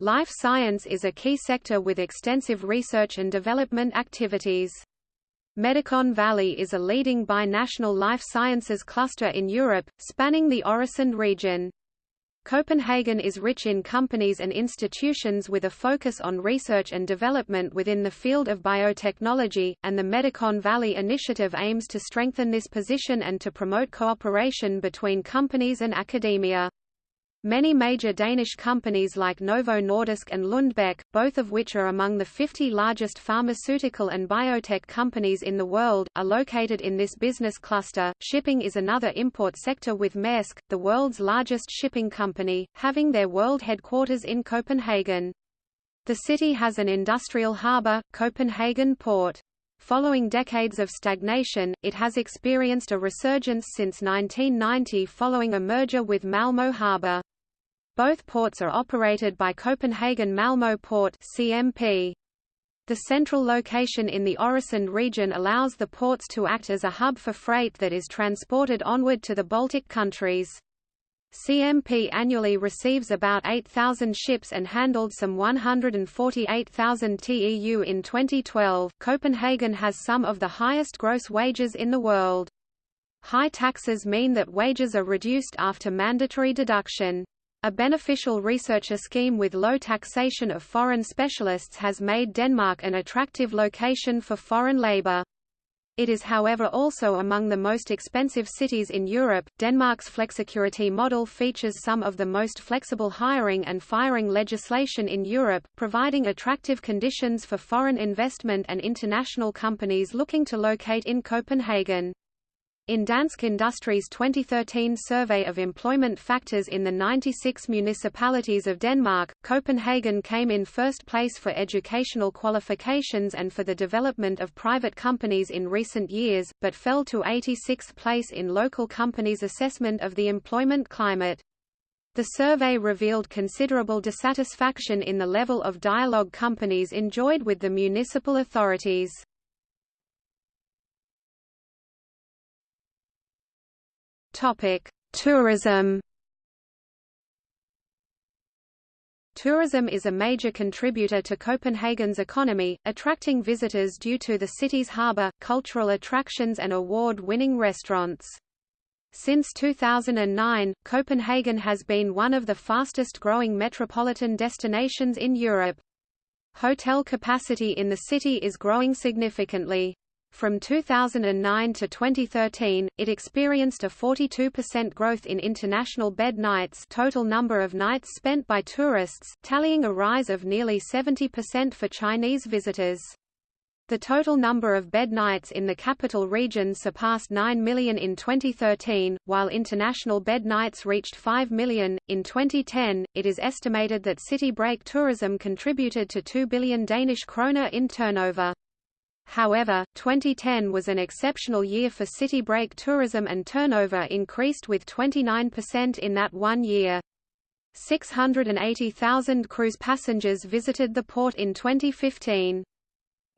Life science is a key sector with extensive research and development activities. Medicon Valley is a leading binational life sciences cluster in Europe, spanning the Øresund region. Copenhagen is rich in companies and institutions with a focus on research and development within the field of biotechnology, and the Medicon Valley initiative aims to strengthen this position and to promote cooperation between companies and academia. Many major Danish companies like Novo Nordisk and Lundbeck, both of which are among the 50 largest pharmaceutical and biotech companies in the world, are located in this business cluster. Shipping is another import sector with Maersk, the world's largest shipping company, having their world headquarters in Copenhagen. The city has an industrial harbour, Copenhagen Port. Following decades of stagnation, it has experienced a resurgence since 1990 following a merger with Malmö Harbour. Both ports are operated by Copenhagen Malmö Port CMP. The central location in the Øresund region allows the ports to act as a hub for freight that is transported onward to the Baltic countries. CMP annually receives about 8,000 ships and handled some 148,000 TEU in 2012. Copenhagen has some of the highest gross wages in the world. High taxes mean that wages are reduced after mandatory deduction. A beneficial researcher scheme with low taxation of foreign specialists has made Denmark an attractive location for foreign labor. It is however also among the most expensive cities in Europe. Denmark's flexicurity model features some of the most flexible hiring and firing legislation in Europe, providing attractive conditions for foreign investment and international companies looking to locate in Copenhagen. In Dansk Industries 2013 survey of employment factors in the 96 municipalities of Denmark, Copenhagen came in first place for educational qualifications and for the development of private companies in recent years, but fell to 86th place in local companies' assessment of the employment climate. The survey revealed considerable dissatisfaction in the level of dialogue companies enjoyed with the municipal authorities. Tourism. Tourism is a major contributor to Copenhagen's economy, attracting visitors due to the city's harbour, cultural attractions and award-winning restaurants. Since 2009, Copenhagen has been one of the fastest-growing metropolitan destinations in Europe. Hotel capacity in the city is growing significantly. From 2009 to 2013, it experienced a 42% growth in international bed nights total number of nights spent by tourists, tallying a rise of nearly 70% for Chinese visitors. The total number of bed nights in the capital region surpassed 9 million in 2013, while international bed nights reached 5 million. In 2010, it is estimated that city break tourism contributed to 2 billion Danish kroner in turnover. However, 2010 was an exceptional year for city break tourism and turnover increased with 29% in that one year. 680,000 cruise passengers visited the port in 2015.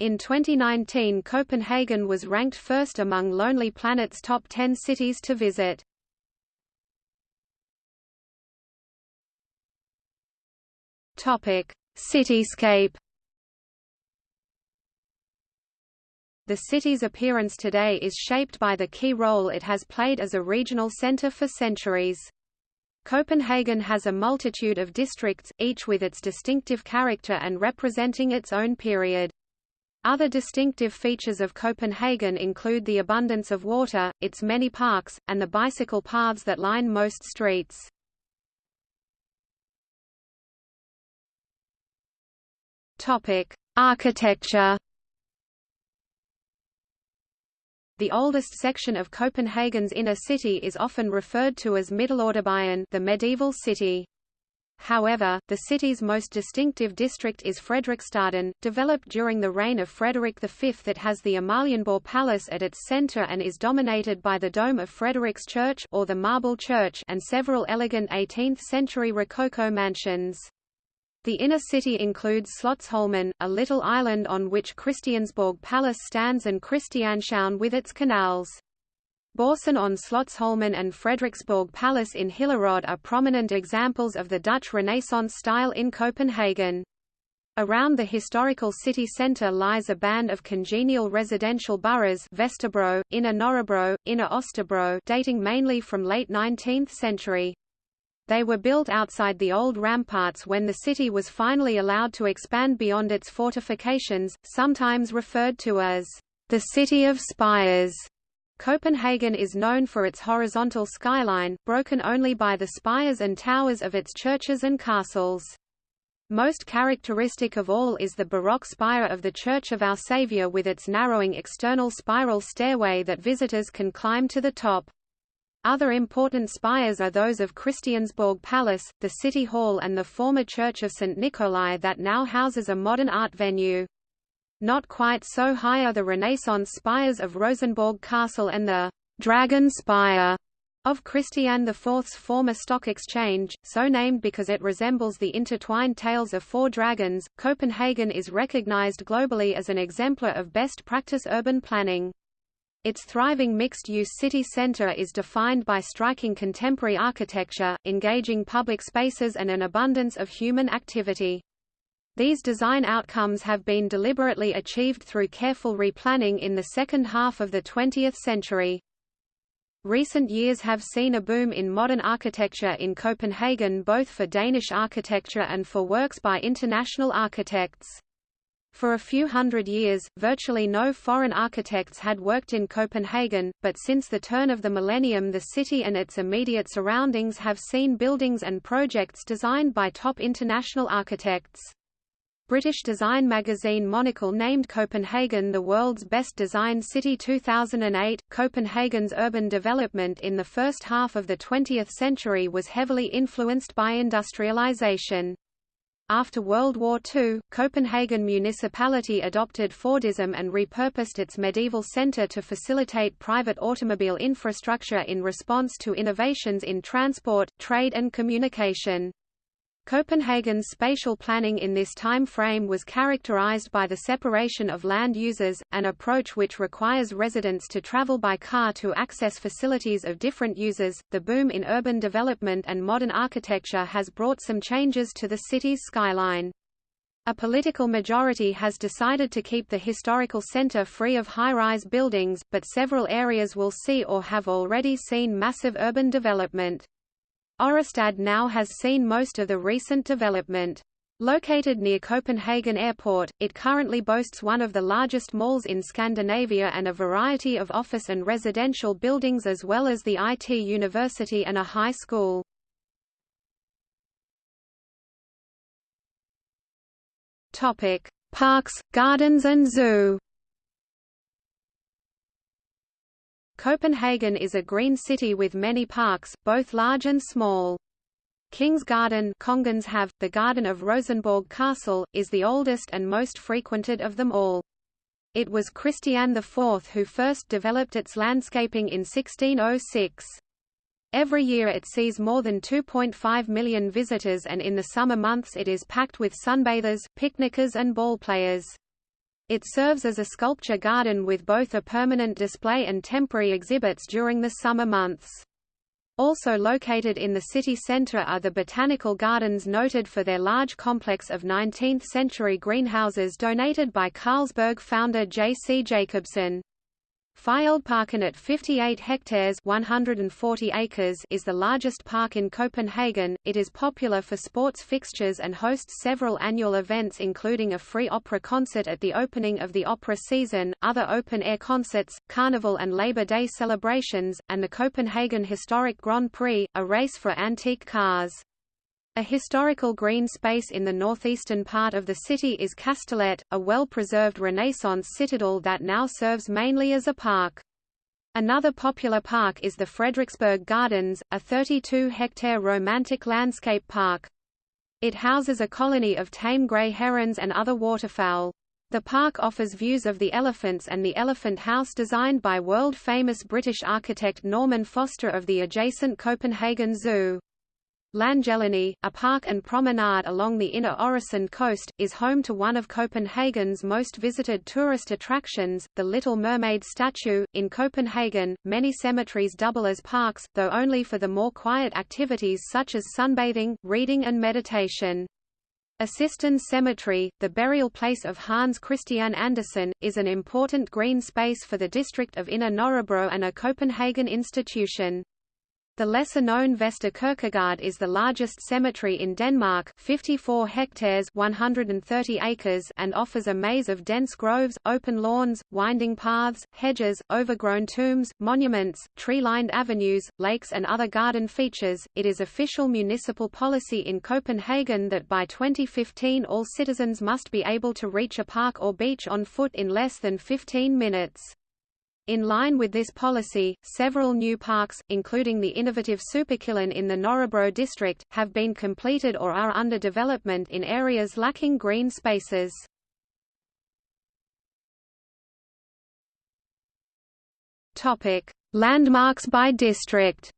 In 2019 Copenhagen was ranked first among Lonely Planet's top 10 cities to visit. Cityscape The city's appearance today is shaped by the key role it has played as a regional center for centuries. Copenhagen has a multitude of districts, each with its distinctive character and representing its own period. Other distinctive features of Copenhagen include the abundance of water, its many parks, and the bicycle paths that line most streets. Architecture The oldest section of Copenhagen's inner city is often referred to as Middelalderbyen the medieval city. However, the city's most distinctive district is Frederiksstaden, developed during the reign of Frederick V that has the Amalienborg Palace at its center and is dominated by the dome of Frederiks Church or the Marble Church and several elegant 18th-century Rococo mansions. The inner city includes Slotsholmen, a little island on which Christiansborg Palace stands and Christianshavn with its canals. Børsen on Slotsholmen and Frederiksborg Palace in Hillerød are prominent examples of the Dutch Renaissance style in Copenhagen. Around the historical city centre lies a band of congenial residential boroughs Vesterbro, Inner Nørrebro, Inner Østerbro dating mainly from late 19th century. They were built outside the old ramparts when the city was finally allowed to expand beyond its fortifications, sometimes referred to as the City of Spires. Copenhagen is known for its horizontal skyline, broken only by the spires and towers of its churches and castles. Most characteristic of all is the Baroque spire of the Church of Our Saviour with its narrowing external spiral stairway that visitors can climb to the top. Other important spires are those of Christiansborg Palace, the City Hall and the former Church of St. Nikolai that now houses a modern art venue. Not quite so high are the Renaissance spires of Rosenborg Castle and the Dragon Spire of Christian IV's former stock exchange, so named because it resembles the intertwined tails of four dragons. Copenhagen is recognized globally as an exemplar of best practice urban planning. Its thriving mixed-use city center is defined by striking contemporary architecture, engaging public spaces and an abundance of human activity. These design outcomes have been deliberately achieved through careful replanning in the second half of the 20th century. Recent years have seen a boom in modern architecture in Copenhagen both for Danish architecture and for works by international architects. For a few hundred years, virtually no foreign architects had worked in Copenhagen, but since the turn of the millennium the city and its immediate surroundings have seen buildings and projects designed by top international architects. British design magazine Monocle named Copenhagen the world's best designed city 2008. Copenhagen's urban development in the first half of the 20th century was heavily influenced by industrialization. After World War II, Copenhagen municipality adopted Fordism and repurposed its medieval centre to facilitate private automobile infrastructure in response to innovations in transport, trade and communication. Copenhagen's spatial planning in this time frame was characterized by the separation of land users, an approach which requires residents to travel by car to access facilities of different users. The boom in urban development and modern architecture has brought some changes to the city's skyline. A political majority has decided to keep the historical center free of high-rise buildings, but several areas will see or have already seen massive urban development. Ørestad now has seen most of the recent development. Located near Copenhagen Airport, it currently boasts one of the largest malls in Scandinavia and a variety of office and residential buildings as well as the IT university and a high school. Parks, gardens and zoo Copenhagen is a green city with many parks, both large and small. King's Garden have, the garden of Rosenborg Castle, is the oldest and most frequented of them all. It was Christian IV who first developed its landscaping in 1606. Every year it sees more than 2.5 million visitors and in the summer months it is packed with sunbathers, picnickers and ballplayers. It serves as a sculpture garden with both a permanent display and temporary exhibits during the summer months. Also located in the city centre are the botanical gardens noted for their large complex of 19th-century greenhouses donated by Carlsberg founder J. C. Jacobsen. Fælledparken at 58 hectares 140 acres is the largest park in Copenhagen. It is popular for sports fixtures and hosts several annual events including a free opera concert at the opening of the opera season, other open-air concerts, carnival and Labor Day celebrations, and the Copenhagen Historic Grand Prix, a race for antique cars. A historical green space in the northeastern part of the city is Kastellet, a well-preserved Renaissance citadel that now serves mainly as a park. Another popular park is the Frederiksberg Gardens, a 32-hectare romantic landscape park. It houses a colony of tame grey herons and other waterfowl. The park offers views of the elephants and the elephant house designed by world-famous British architect Norman Foster of the adjacent Copenhagen Zoo. Langelinie, a park and promenade along the inner Øresund coast, is home to one of Copenhagen's most visited tourist attractions, the Little Mermaid statue. In Copenhagen, many cemeteries double as parks, though only for the more quiet activities such as sunbathing, reading and meditation. Assistens Cemetery, the burial place of Hans Christian Andersen, is an important green space for the district of Inner Nørrebro and a Copenhagen institution. The lesser-known Vestre Kirkegård is the largest cemetery in Denmark 54 hectares 130 acres and offers a maze of dense groves, open lawns, winding paths, hedges, overgrown tombs, monuments, tree-lined avenues, lakes and other garden features. It is official municipal policy in Copenhagen that by 2015 all citizens must be able to reach a park or beach on foot in less than 15 minutes. In line with this policy, several new parks, including the innovative Superkilen in the Nørrebro district, have been completed or are under development in areas lacking green spaces. Topic: Landmarks by district.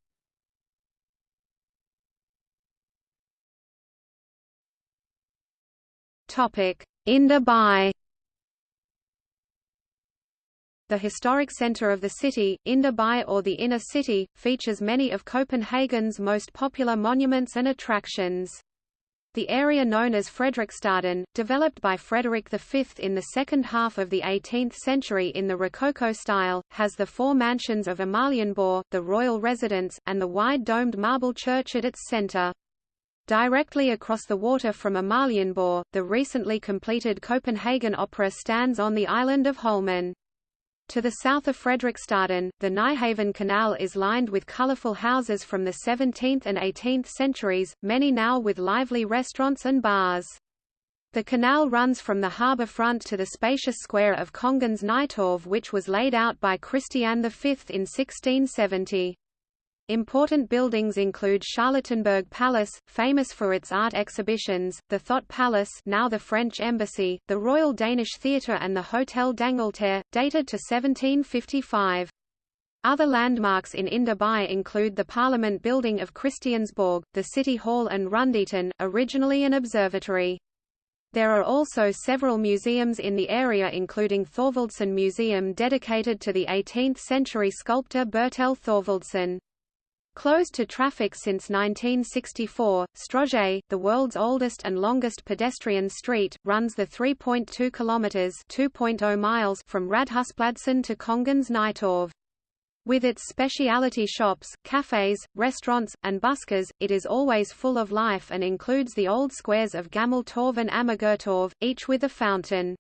Topic: Indre By the historic centre of the city, Indre By or the Inner City, features many of Copenhagen's most popular monuments and attractions. The area known as Frederiksstaden, developed by Frederick V in the second half of the 18th century in the Rococo style, has the four mansions of Amalienborg, the royal residence, and the wide domed marble church at its centre. Directly across the water from Amalienborg, the recently completed Copenhagen Opera stands on the island of Holmen. To the south of Frederiksstaden, the Nyhavn Canal is lined with colorful houses from the 17th and 18th centuries, many now with lively restaurants and bars. The canal runs from the harbour front to the spacious square of Kongens Nytorv which was laid out by Christian V in 1670. Important buildings include Charlottenburg Palace, famous for its art exhibitions, the Thott Palace now the French Embassy, the Royal Danish Theatre and the Hotel d'Angleterre, dated to 1755. Other landmarks in Indre By include the Parliament Building of Christiansborg, the City Hall and Rundetårn, originally an observatory. There are also several museums in the area including Thorvaldsen Museum dedicated to the 18th-century sculptor Bertel Thorvaldsen. Closed to traffic since 1964, Strøget, the world's oldest and longest pedestrian street, runs the 3.2 kilometers (2.0 miles) from Rådhuspladsen to Kongens Nytorv. With its specialty shops, cafes, restaurants, and buskers, it is always full of life and includes the old squares of Gammel Torv and Amagertorv, each with a fountain.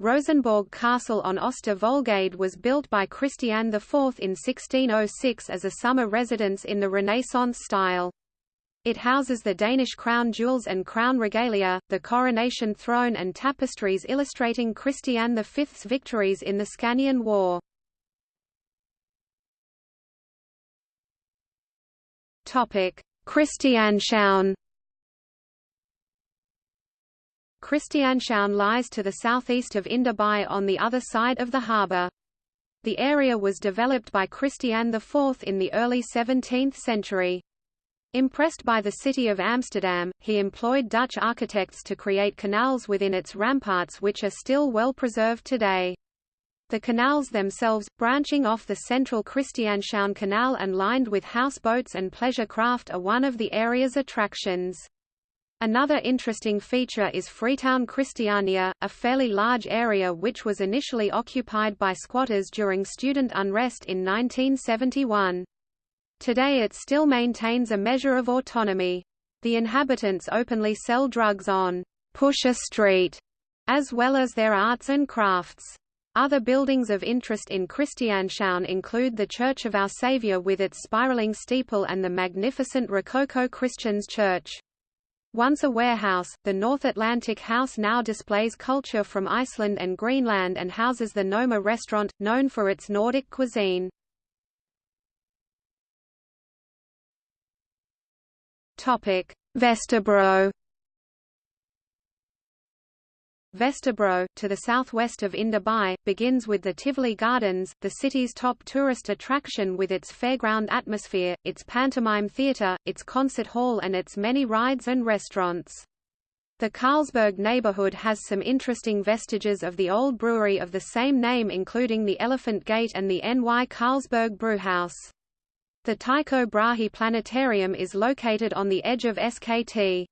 Rosenborg Castle on Øster Voldgade was built by Christian IV in 1606 as a summer residence in the Renaissance style. It houses the Danish crown jewels and crown regalia, the coronation throne and tapestries illustrating Christian V's victories in the Scanian War. Christianshavn Christianshavn lies to the southeast of By on the other side of the harbour. The area was developed by Christian IV in the early 17th century. Impressed by the city of Amsterdam, he employed Dutch architects to create canals within its ramparts which are still well preserved today. The canals themselves, branching off the central Christianshavn Canal and lined with houseboats and pleasure craft are one of the area's attractions. Another interesting feature is Freetown Christiania, a fairly large area which was initially occupied by squatters during student unrest in 1971. Today it still maintains a measure of autonomy. The inhabitants openly sell drugs on Pusher Street, as well as their arts and crafts. Other buildings of interest in Christianshavn include the Church of Our Saviour with its spiraling steeple and the magnificent Rococo Christians Church. Once a warehouse, the North Atlantic House now displays culture from Iceland and Greenland and houses the Noma restaurant, known for its Nordic cuisine. Vesterbro Vesterbro, to the southwest of Indre By, begins with the Tivoli Gardens, the city's top tourist attraction with its fairground atmosphere, its pantomime theatre, its concert hall and its many rides and restaurants. The Carlsberg neighborhood has some interesting vestiges of the old brewery of the same name including the Elephant Gate and the N.Y. Carlsberg Brewhouse. The Tycho Brahe Planetarium is located on the edge of SKT.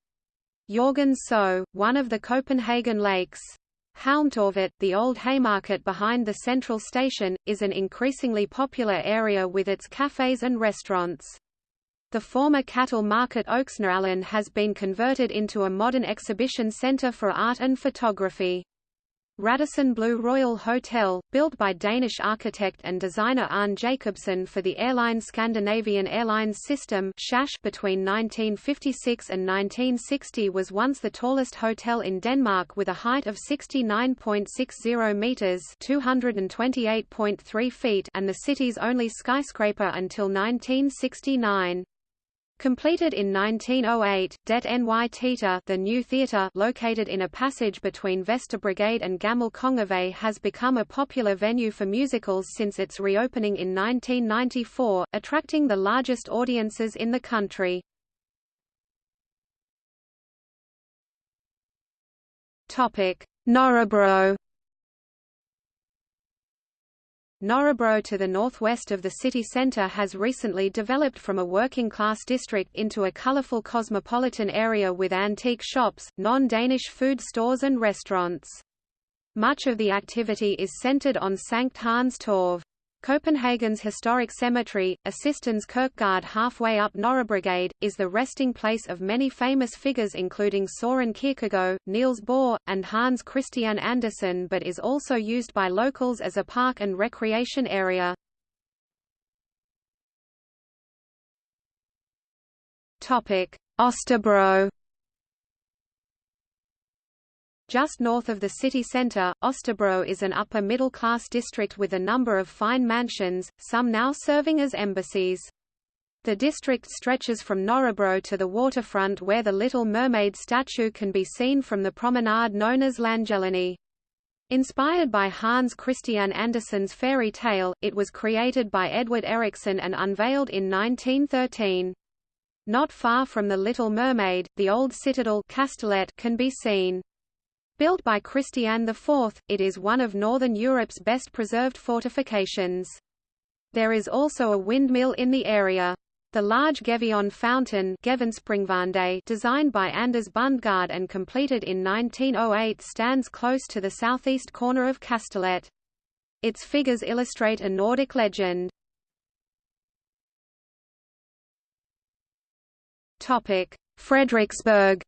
Jørgens Sø, one of the Copenhagen lakes. Halmtorvet, the old Haymarket behind the central station, is an increasingly popular area with its cafes and restaurants. The former cattle market Øksnehallen has been converted into a modern exhibition center for art and photography. Radisson Blu Royal Hotel, built by Danish architect and designer Arne Jacobsen for the airline Scandinavian Airlines System between 1956 and 1960 was once the tallest hotel in Denmark with a height of 69.60 meters (228.3 feet) and the city's only skyscraper until 1969. Completed in 1908, Det Ny Teater the new theatre located in a passage between Vesterbrogade and Gammel Kongevej has become a popular venue for musicals since its reopening in 1994, attracting the largest audiences in the country. Nørrebro Nørrebro to the northwest of the city centre has recently developed from a working-class district into a colourful cosmopolitan area with antique shops, non-Danish food stores and restaurants. Much of the activity is centred on Sankt Hans Torv. Copenhagen's historic cemetery, Assistens Kirkegård halfway up Nørrebrogade, is the resting place of many famous figures including Søren Kierkegaard, Niels Bohr, and Hans Christian Andersen but is also used by locals as a park and recreation area. Østerbro just north of the city centre, Østerbro is an upper-middle-class district with a number of fine mansions, some now serving as embassies. The district stretches from Nørrebro to the waterfront where the Little Mermaid statue can be seen from the promenade known as Langelinie. Inspired by Hans Christian Andersen's fairy tale, it was created by Edvard Eriksen and unveiled in 1913. Not far from the Little Mermaid, the old citadel Kastellet can be seen. Built by Christian IV, it is one of Northern Europe's best preserved fortifications. There is also a windmill in the area. The large Gefion fountain designed by Anders Bundgaard and completed in 1908 stands close to the southeast corner of Kastellet. Its figures illustrate a Nordic legend. Frederiksberg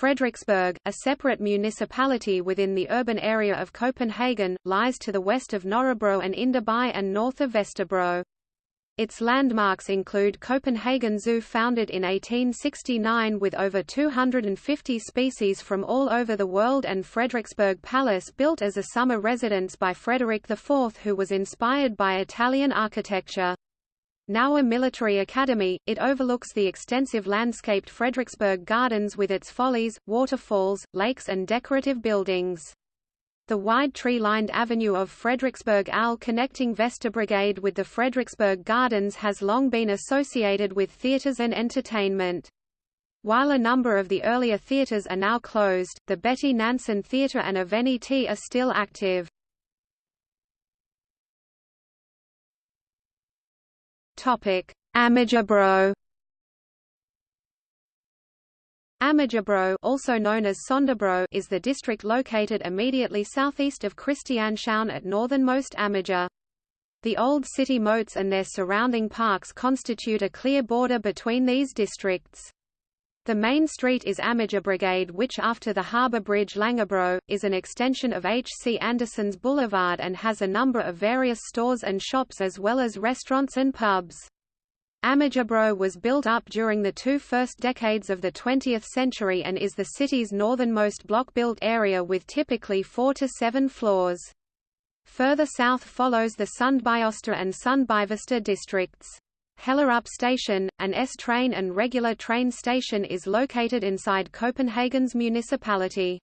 Frederiksberg, a separate municipality within the urban area of Copenhagen, lies to the west of Nørrebro and Indre By and north of Vesterbro. Its landmarks include Copenhagen Zoo founded in 1869 with over 250 species from all over the world and Frederiksberg Palace built as a summer residence by Frederick IV who was inspired by Italian architecture. Now a military academy, it overlooks the extensive landscaped Frederiksberg Gardens with its follies, waterfalls, lakes and decorative buildings. The wide tree-lined avenue of Frederiksberg Allé connecting Vesta Vesterbrogade with the Frederiksberg Gardens has long been associated with theatres and entertainment. While a number of the earlier theatres are now closed, the Betty Nansen Theatre and Avenue are still active. Topic: Amagerbro. Amagerbro, also known as Sønderbro, is the district located immediately southeast of Christianshavn at northernmost Amager. The old city moats and their surrounding parks constitute a clear border between these districts. The main street is Amagerbrogade which after the harbour bridge Langebro, is an extension of H. C. Andersen's Boulevard and has a number of various stores and shops as well as restaurants and pubs. Amagerbro was built up during the two first decades of the 20th century and is the city's northernmost block-built area with typically four to seven floors. Further south follows the Sundbyøster and Sundbyvester districts. Hellerup Station, an S-train and regular train station is located inside Copenhagen's municipality.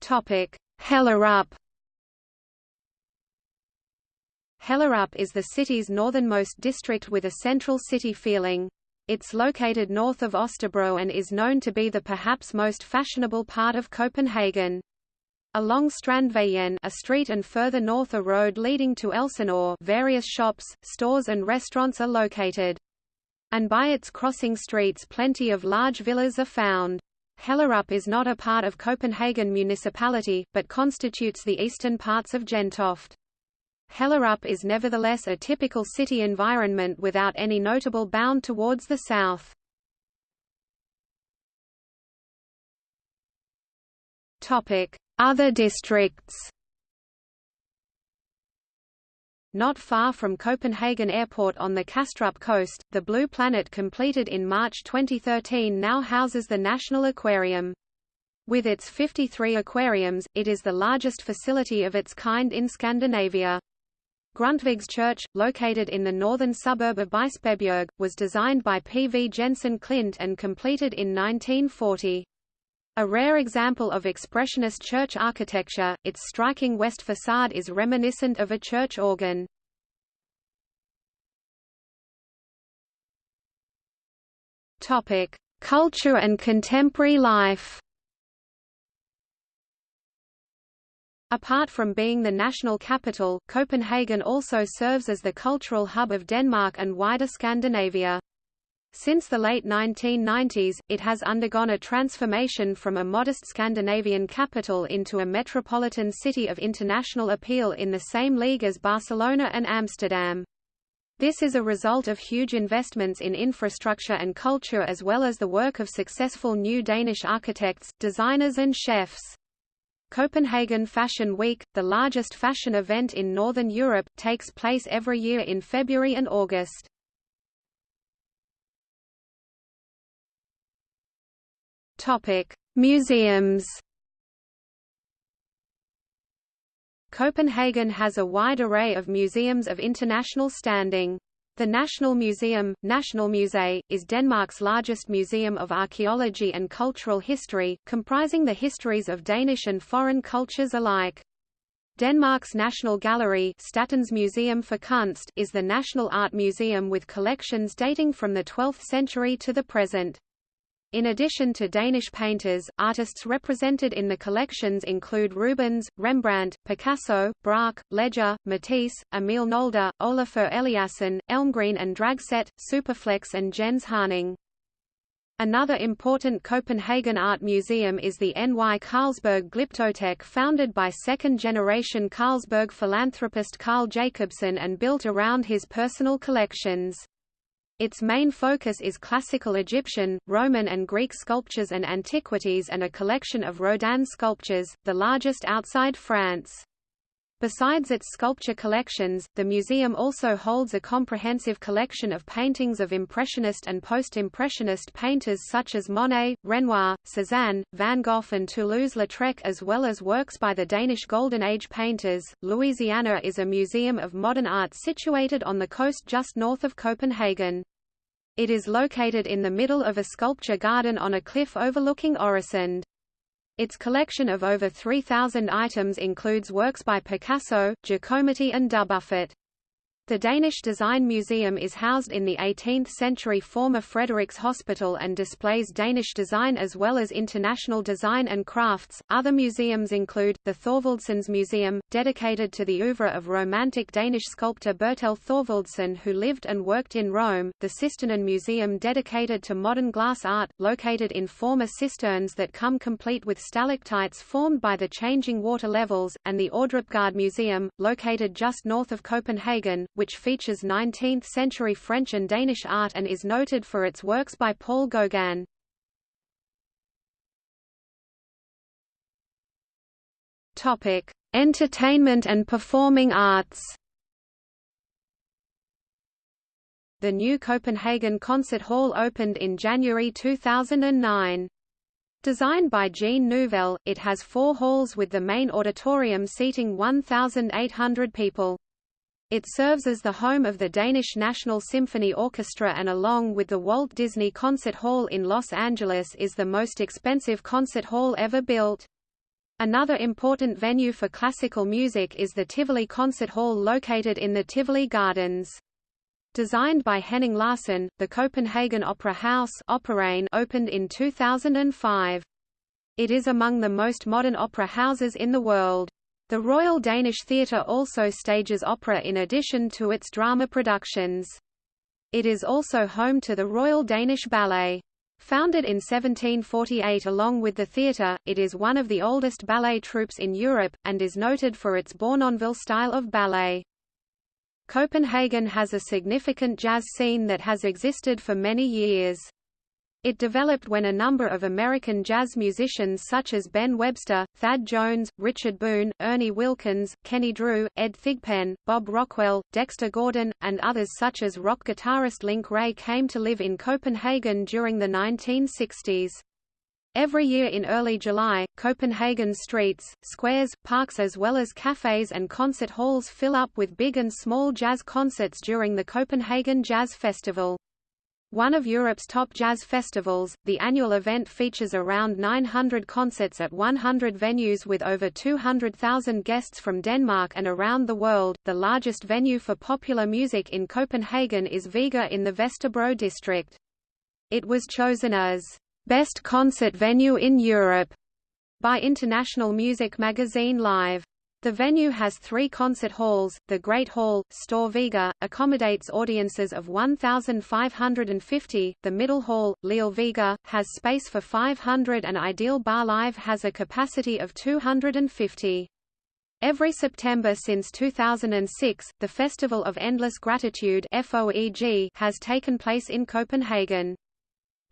Hellerup Hellerup is the city's northernmost district with a central city feeling. It's located north of Østerbro and is known to be the perhaps most fashionable part of Copenhagen. Along Strandvejen a street and further north a road leading to Elsinore various shops, stores and restaurants are located. And by its crossing streets plenty of large villas are found. Hellerup is not a part of Copenhagen municipality, but constitutes the eastern parts of Gentofte. Hellerup is nevertheless a typical city environment without any notable bound towards the south. Other districts Not far from Copenhagen Airport on the Kastrup coast, the Blue Planet completed in March 2013 now houses the National Aquarium. With its 53 aquariums, it is the largest facility of its kind in Scandinavia. Grundtvigs Church, located in the northern suburb of Bispebjerg, was designed by P. V. Jensen Klint and completed in 1940. A rare example of expressionist church architecture, its striking west facade is reminiscent of a church organ. Culture and contemporary life Apart from being the national capital, Copenhagen also serves as the cultural hub of Denmark and wider Scandinavia. Since the late 1990s, it has undergone a transformation from a modest Scandinavian capital into a metropolitan city of international appeal in the same league as Barcelona and Amsterdam. This is a result of huge investments in infrastructure and culture as well as the work of successful new Danish architects, designers and chefs. Copenhagen Fashion Week, the largest fashion event in Northern Europe, takes place every year in February and August. Museums. Copenhagen has a wide array of museums of international standing. The National Museum, Nationalmuseet, is Denmark's largest museum of archaeology and cultural history, comprising the histories of Danish and foreign cultures alike. Denmark's National Gallery Statens Museum for Kunst is the national art museum with collections dating from the 12th century to the present. In addition to Danish painters, artists represented in the collections include Rubens, Rembrandt, Picasso, Braque, Leger, Matisse, Emil Nolde, Olafur Eliasson, Elmgreen and Dragset, Superflex and Jens Haaning. Another important Copenhagen art museum is the Ny Carlsberg Glyptotek founded by second-generation Carlsberg philanthropist Carl Jacobsen and built around his personal collections. Its main focus is classical Egyptian, Roman and Greek sculptures and antiquities and a collection of Rodin sculptures, the largest outside France. Besides its sculpture collections, the museum also holds a comprehensive collection of paintings of Impressionist and Post-Impressionist painters such as Monet, Renoir, Cézanne, Van Gogh and Toulouse-Lautrec as well as works by the Danish Golden Age painters. Louisiana is a museum of modern art situated on the coast just north of Copenhagen. It is located in the middle of a sculpture garden on a cliff overlooking Øresund. Its collection of over 3,000 items includes works by Picasso, Giacometti and Dubuffet. The Danish Design Museum is housed in the 18th-century former Frederiks Hospital and displays Danish design as well as international design and crafts. Other museums include the Thorvaldsens Museum, dedicated to the oeuvre of Romantic Danish sculptor Bertel Thorvaldsen who lived and worked in Rome, the Cisternen Museum dedicated to modern glass art, located in former cisterns that come complete with stalactites formed by the changing water levels, and the Ordrupgaard Museum, located just north of Copenhagen, which features 19th-century French and Danish art and is noted for its works by Paul Gauguin. Topic: Entertainment and performing arts. The new Copenhagen Concert Hall opened in January 2009. Designed by Jean Nouvel, it has four halls with the main auditorium seating 1,800 people. It serves as the home of the Danish National Symphony Orchestra and along with the Walt Disney Concert Hall in Los Angeles is the most expensive concert hall ever built. Another important venue for classical music is the Tivoli Concert Hall located in the Tivoli Gardens. Designed by Henning Larsen, the Copenhagen Opera House opened in 2005. It is among the most modern opera houses in the world. The Royal Danish Theatre also stages opera in addition to its drama productions. It is also home to the Royal Danish Ballet. Founded in 1748 along with the theatre, it is one of the oldest ballet troupes in Europe, and is noted for its Bournonville style of ballet. Copenhagen has a significant jazz scene that has existed for many years. It developed when a number of American jazz musicians such as Ben Webster, Thad Jones, Richard Boone, Ernie Wilkins, Kenny Drew, Ed Thigpen, Bob Rockwell, Dexter Gordon, and others such as rock guitarist Link Wray came to live in Copenhagen during the 1960s. Every year in early July, Copenhagen's streets, squares, parks as well as cafes and concert halls fill up with big and small jazz concerts during the Copenhagen Jazz Festival. One of Europe's top jazz festivals, the annual event features around 900 concerts at 100 venues with over 200,000 guests from Denmark and around the world. The largest venue for popular music in Copenhagen is Vega in the Vesterbro district. It was chosen as Best Concert Venue in Europe by international music magazine Live. The venue has three concert halls. The Great Hall, Store Vega, accommodates audiences of 1,550. The Middle Hall, Lille Vega, has space for 500 and Ideal Bar Live has a capacity of 250. Every September since 2006, the Festival of Endless Gratitude has taken place in Copenhagen.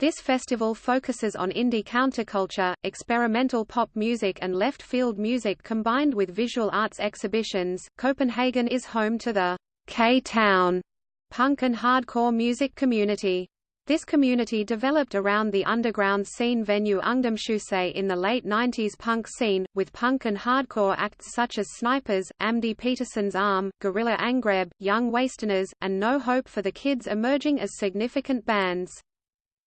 This festival focuses on indie counterculture, experimental pop music and left-field music combined with visual arts exhibitions. Copenhagen is home to the K-Town punk and hardcore music community. This community developed around the underground scene venue Ungdomshuset in the late 90s punk scene, with punk and hardcore acts such as Snipers, Amdi Peterson's Arm, Gorilla Angreb, Young Wasteners, and No Hope for the Kids emerging as significant bands.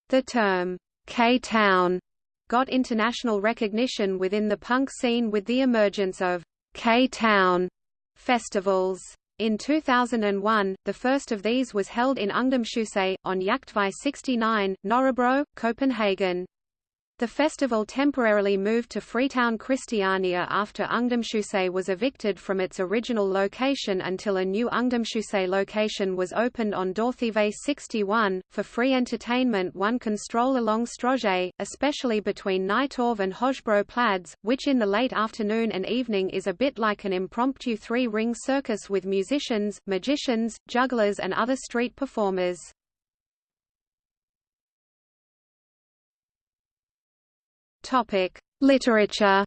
The term, K-Town, got international recognition within the punk scene with the emergence of K-Town festivals. In 2001, the first of these was held in Ungdomshuset, on Jagtvej 69, Nørrebro, Copenhagen. The festival temporarily moved to Freetown Christiania after Ungdomshuset was evicted from its original location until a new Ungdomshuset location was opened on Dortheavej 61. For free entertainment one can stroll along Strøget, especially between Nytorv and Højbro Plads, which in the late afternoon and evening is a bit like an impromptu three-ring circus with musicians, magicians, jugglers and other street performers. Topic: Literature.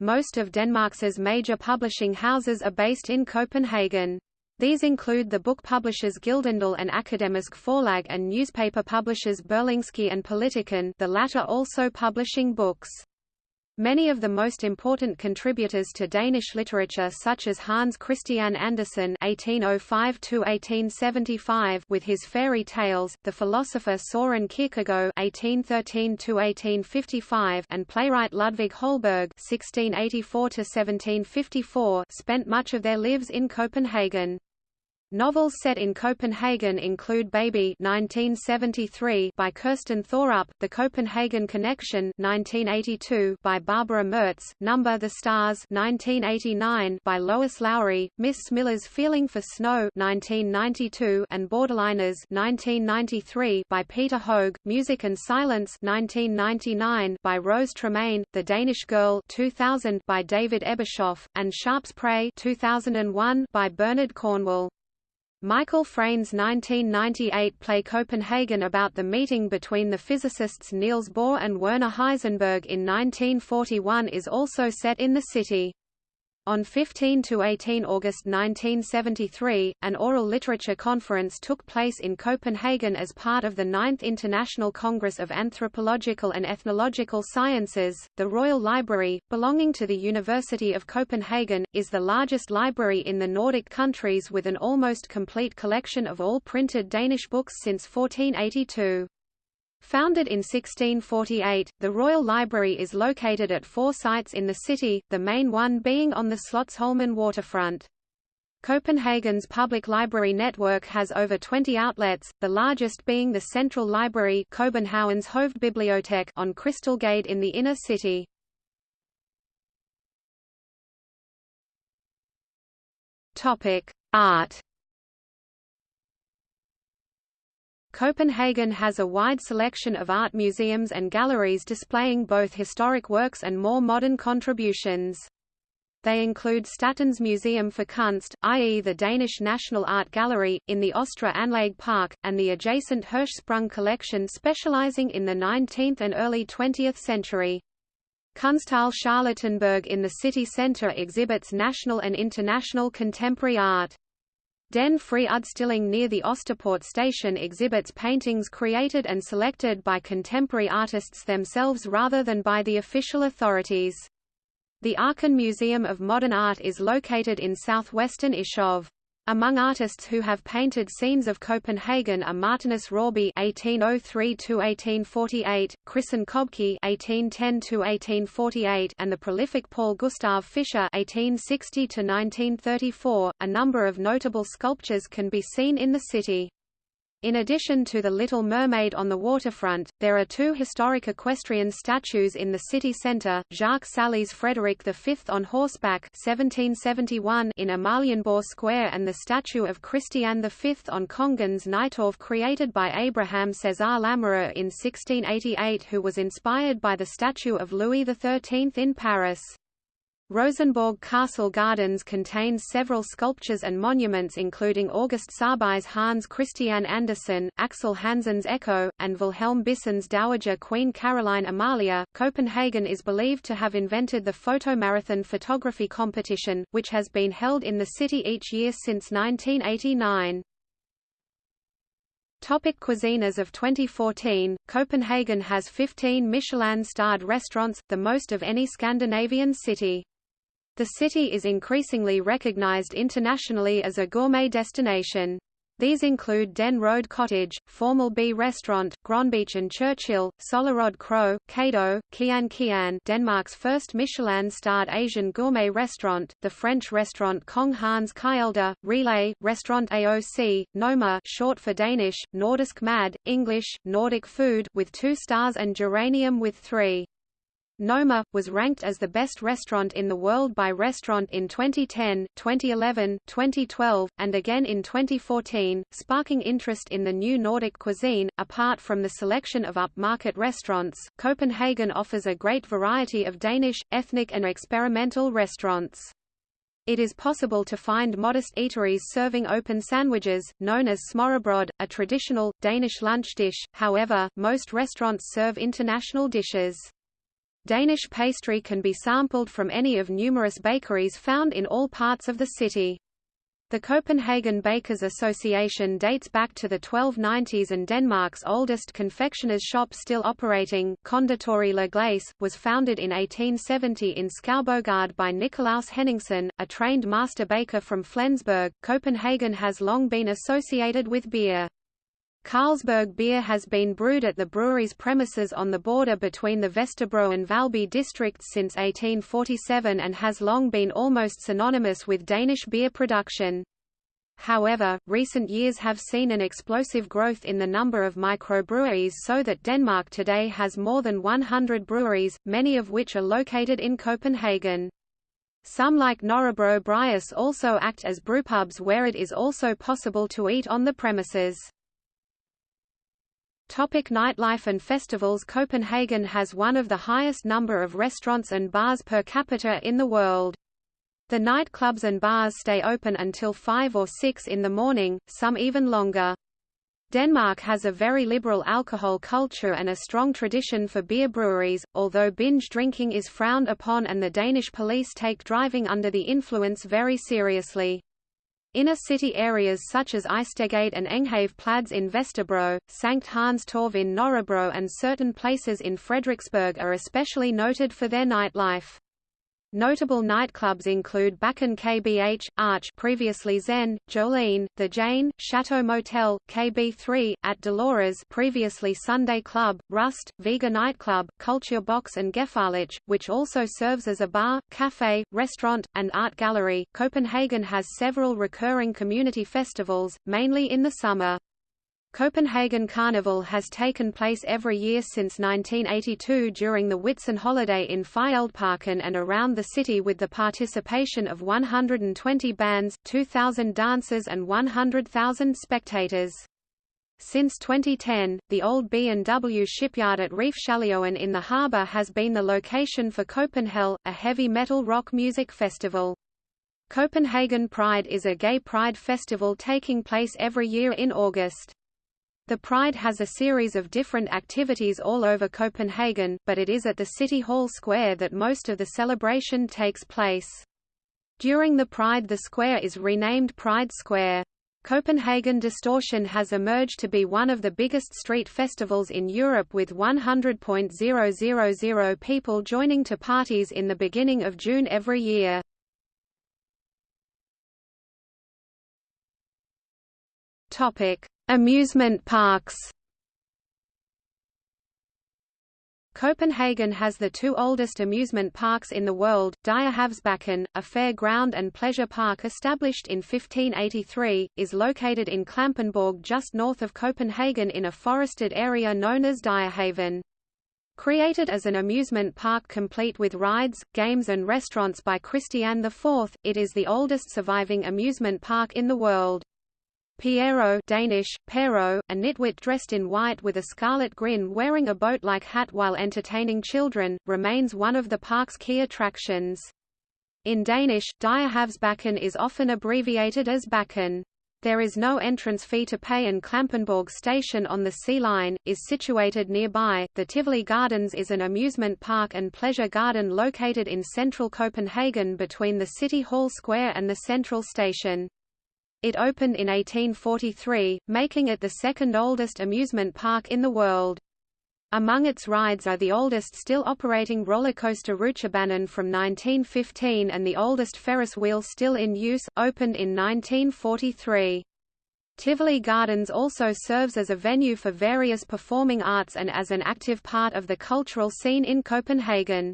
Most of Denmark's major publishing houses are based in Copenhagen. These include the book publishers Gyldendal and Akademisk Forlag and newspaper publishers Berlingske and Politiken the latter also publishing books. Many of the most important contributors to Danish literature such as Hans Christian Andersen (1805–1875) with his fairy tales, the philosopher Søren Kierkegaard (1813–1855), and playwright Ludvig Holberg (1684–1754) spent much of their lives in Copenhagen. Novels set in Copenhagen include Baby 1973 by Kirsten Thorup, The Copenhagen Connection 1982 by Barbara Mertz, Number the Stars 1989 by Lois Lowry, Miss Smilla's Feeling for Snow 1992 and Borderliners 1993 by Peter Høeg, Music and Silence 1999 by Rose Tremain, The Danish Girl 2000 by David Ebershoff, and Sharpe's Prey 2001 by Bernard Cornwell. Michael Frayn's 1998 play Copenhagen about the meeting between the physicists Niels Bohr and Werner Heisenberg in 1941 is also set in the city. On 15 to 18 August 1973, an oral literature conference took place in Copenhagen as part of the Ninth International Congress of Anthropological and Ethnological Sciences. The Royal Library, belonging to the University of Copenhagen, is the largest library in the Nordic countries with an almost complete collection of all printed Danish books since 1482. Founded in 1648, the Royal Library is located at four sites in the city, the main one being on the Slotsholmen waterfront. Copenhagen's public library network has over 20 outlets, the largest being the Central Library Copenhagen's Hovedbibliotek on Krystalgade in the inner city. Art Copenhagen has a wide selection of art museums and galleries displaying both historic works and more modern contributions. They include Statens Museum for Kunst, i.e. the Danish National Art Gallery, in the Østre Anlæg Park, and the adjacent Hirschsprung collection specializing in the 19th and early 20th century. Kunsthal Charlottenburg in the city centre exhibits national and international contemporary art. Den Fri Udstilling near the Østerport station exhibits paintings created and selected by contemporary artists themselves rather than by the official authorities. The Arken Museum of Modern Art is located in southwestern Ishøj. Among artists who have painted scenes of Copenhagen are Martinus Rørbye (1803–1848), Christen Købke (1810–1848), and the prolific Paul Gustav Fischer (1860–1934). A number of notable sculptures can be seen in the city. In addition to the Little Mermaid on the waterfront, there are two historic equestrian statues in the city centre, Jacques Saly's Frederick V on horseback 1771 in Amalienborg Square and the statue of Christian V on Kongens Nytorv created by Abraham César Lamoureux in 1688 who was inspired by the statue of Louis XIII in Paris. Rosenborg Castle Gardens contains several sculptures and monuments including August Saabye's Hans Christian Andersen, Axel Hansen's Echo, and Wilhelm Bissen's Dowager Queen Caroline Amalia. Copenhagen is believed to have invented the photomarathon photography competition, which has been held in the city each year since 1989. Topic cuisine As of 2014, Copenhagen has 15 Michelin-starred restaurants, the most of any Scandinavian city. The city is increasingly recognized internationally as a gourmet destination. These include Den Røde Cottage, Formel B Restaurant, Grønbech and Churchill, Søllerød Kro, Kadeau, Kiin Kiin Denmark's first Michelin-starred Asian gourmet restaurant, the French restaurant Kong Hans Kælder, Relæ, Restaurant AOC, Noma short for Danish, Nordisk Mad, English, Nordic Food with two stars and Geranium with three. Noma, was ranked as the best restaurant in the world by Restaurant in 2010, 2011, 2012, and again in 2014, sparking interest in the new Nordic cuisine. Apart from the selection of upmarket restaurants, Copenhagen offers a great variety of Danish, ethnic and experimental restaurants. It is possible to find modest eateries serving open sandwiches, known as smørrebrød, a traditional, Danish lunch dish, however, most restaurants serve international dishes. Danish pastry can be sampled from any of numerous bakeries found in all parts of the city. The Copenhagen Bakers Association dates back to the 1290s and Denmark's oldest confectioner's shop still operating, Konditori La Glace, was founded in 1870 in Skoubogade by Nicolaus Henningsen, a trained master baker from Flensburg. Copenhagen has long been associated with beer. Carlsberg beer has been brewed at the brewery's premises on the border between the Vesterbro and Valby districts since 1847 and has long been almost synonymous with Danish beer production. However, recent years have seen an explosive growth in the number of microbreweries so that Denmark today has more than 100 breweries, many of which are located in Copenhagen. Some like Nørrebro Bryghus also act as brewpubs where it is also possible to eat on the premises. Topic nightlife and festivals Copenhagen has one of the highest number of restaurants and bars per capita in the world. The nightclubs and bars stay open until 5 or 6 in the morning, some even longer. Denmark has a very liberal alcohol culture and a strong tradition for beer breweries, although binge drinking is frowned upon and the Danish police take driving under the influence very seriously. Inner city areas such as Istedgade and Enghave Plads in Vesterbro, Sankt Hans Torv in Nørrebro and certain places in Frederiksberg are especially noted for their nightlife. Notable nightclubs include Bakken KBH, Arch previously Zen, Jolene, The Jane, Chateau Motel, KB3, at Dolores previously Sunday Club, Rust, Vega Nightclub, Culture Box and Gefährlich, which also serves as a bar, cafe, restaurant, and art gallery. Copenhagen has several recurring community festivals, mainly in the summer. Copenhagen Carnival has taken place every year since 1982 during the Whitsun holiday in Fælledparken and around the city with the participation of 120 bands, 2,000 dancers and 100,000 spectators. Since 2010, the old B&W shipyard at Refshaleøen in the harbour has been the location for Copenhell, a heavy metal rock music festival. Copenhagen Pride is a gay pride festival taking place every year in August. The Pride has a series of different activities all over Copenhagen, but it is at the City Hall Square that most of the celebration takes place. During the Pride the square is renamed Pride Square. Copenhagen Distortion has emerged to be one of the biggest street festivals in Europe with 100.000 people joining to parties in the beginning of June every year. Topic: Amusement parks Copenhagen has the two oldest amusement parks in the world, Dyrehavsbakken, a fair ground and pleasure park established in 1583, is located in Klampenborg just north of Copenhagen in a forested area known as Dyrehaven. Created as an amusement park complete with rides, games and restaurants by Christian IV, it is the oldest surviving amusement park in the world. Pierrot Danish, Pjerrot, a nitwit dressed in white with a scarlet grin wearing a boat-like hat while entertaining children, remains one of the park's key attractions. In Danish, Dyrehavsbakken is often abbreviated as Bakken. There is no entrance fee to pay and Klampenborg station on the Sea Line, is situated nearby. The Tivoli Gardens is an amusement park and pleasure garden located in central Copenhagen between the City Hall Square and the Central Station. It opened in 1843, making it the second oldest amusement park in the world. Among its rides are the oldest still operating roller coaster Rutsjebanen from 1915 and the oldest Ferris wheel still in use, opened in 1943. Tivoli Gardens also serves as a venue for various performing arts and as an active part of the cultural scene in Copenhagen.